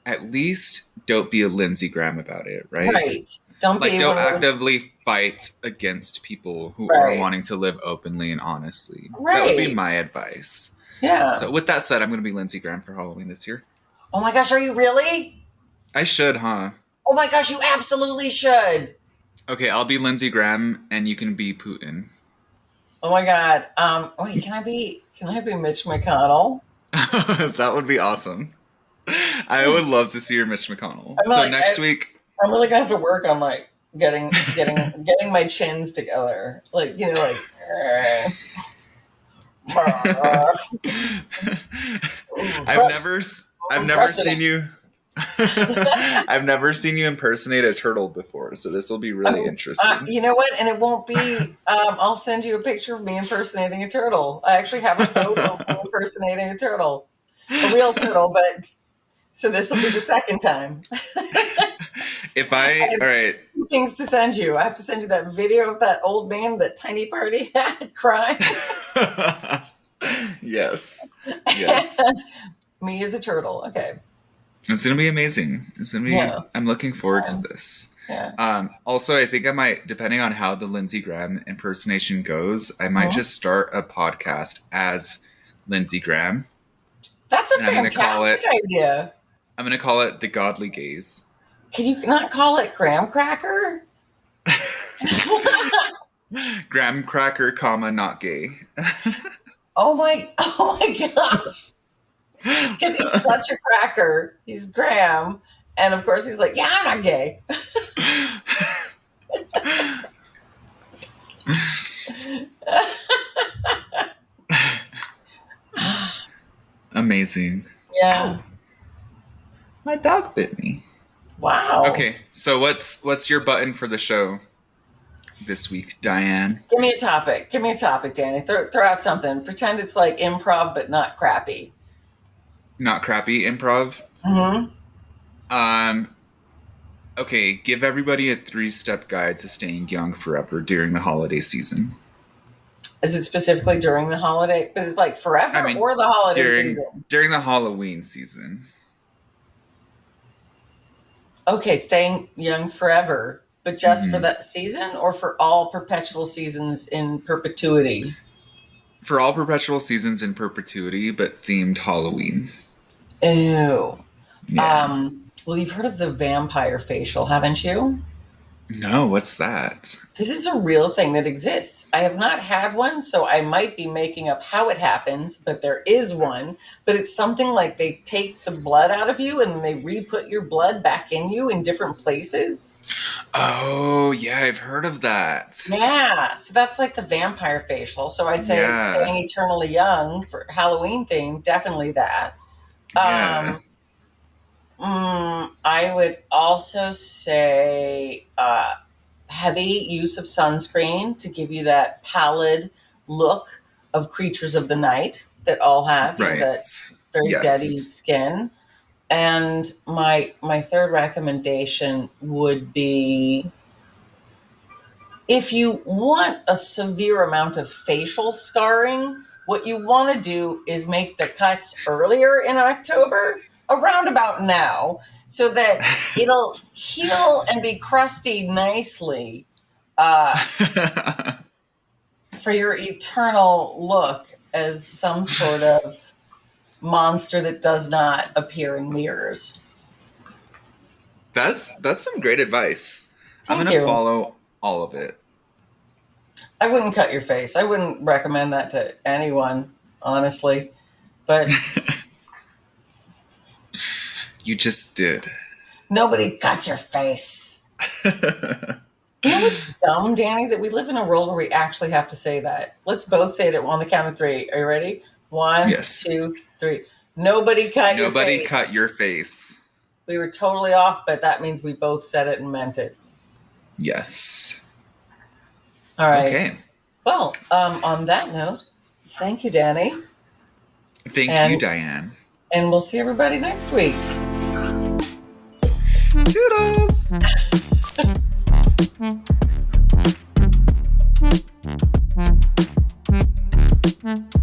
at least don't be a Lindsey Graham about it, right? Right. Don't Like don't one of those, actively fight against people who are wanting to live openly and honestly. Right. That would be my advice. Yeah. So with that said, I'm going to be Lindsey Graham for Halloween this year. oh my gosh, are you really? I should, huh? Oh my gosh, you absolutely should. Okay, I'll be Lindsey Graham and you can be Putin. Oh my god. Um wait, can I be can I be Mitch McConnell? [LAUGHS] that would be awesome. I would love to see your Mitch McConnell. I'm so like- next I- week, I'm really gonna have to work on like getting getting [LAUGHS] getting my chins together. Like, you know, like. [LAUGHS] Uh, I've never, I've never seen you. [LAUGHS] I've never seen you impersonate a turtle before, so this will be really Oh, interesting. Uh, you know what? And it won't be. Um, I'll send you a picture of me impersonating a turtle. I actually have a photo of me [LAUGHS] impersonating a turtle, a real turtle. But so this will be the second time. [LAUGHS] if I, all right, Things to send you. I have to send you that video of that old man that tiny party had crying, yes, yes, and me as a turtle. Okay. It's gonna be amazing. It's gonna be. Yeah. I'm looking forward to this. Yeah. Um, also, I think I might, depending on how the Lindsey Graham impersonation goes, I might Mhm. just start a podcast as Lindsey Graham. That's a And I'm gonna call fantastic idea. I'm gonna call it the Godly Gaze. Can you not call it graham cracker? [LAUGHS] [LAUGHS] Graham cracker, comma, not gay. [LAUGHS] Oh my, oh my gosh. Because he's such a cracker. He's Graham. And of course, he's like, yeah, I'm not gay. Amazing. Yeah. My dog bit me. Wow. Okay, so what's what's your button for the show this week, Diane? Give me a topic. Give me a topic, Danny. Throw, throw out something. Pretend it's like improv, but not crappy. Not crappy improv. hmm Um. Okay, give everybody a three-step guide to staying young forever during the holiday season. Is it specifically during the holiday? Is it like forever I mean, or the holiday during season? during the Halloween season. Okay, staying young forever, but just for Mhm. that season or for all perpetual seasons in perpetuity? For all perpetual seasons in perpetuity, but themed Halloween. Ew. Yeah. Um, well, you've heard of the vampire facial, haven't you? no, what's that? This is a real thing that exists. I have not had one, so I might be making up how it happens, but there is one. But it's something like they take the blood out of you and they re put your blood back in you in different places. Oh, yeah, I've heard of that. Yeah, so that's like the vampire facial. So I'd say Yeah. staying eternally young for Halloween theme, definitely that. Yeah. Um, mm, I would also say uh, heavy use of sunscreen to give you that pallid look of creatures of the night that all have, right. that very Yes. deady skin. And my my third recommendation would be if you want a severe amount of facial scarring, what you want to do is make the cuts earlier in October, around about now, so that [LAUGHS] it'll heal and be crusty nicely uh, [LAUGHS] for your eternal look as some sort of monster that does not appear in mirrors. that's that's some great advice. I'm gonna you. follow all of it. I wouldn't cut your face. I wouldn't recommend that to anyone, honestly. But [LAUGHS] You just did. nobody cut your face. You know what's dumb, Danny? That we live in a world where we actually have to say that. Let's both say it on the count of three. Are you ready? One, Yes. two, three. Nobody cut your Nobody cut your face. We were totally off, but that means we both said it and meant it. Yes. All right. Okay. Well, um, on that note, thank you, Danny. Thank and, you, Diane. And we'll see everybody next week. Toodles. Mm-hmm. [LAUGHS]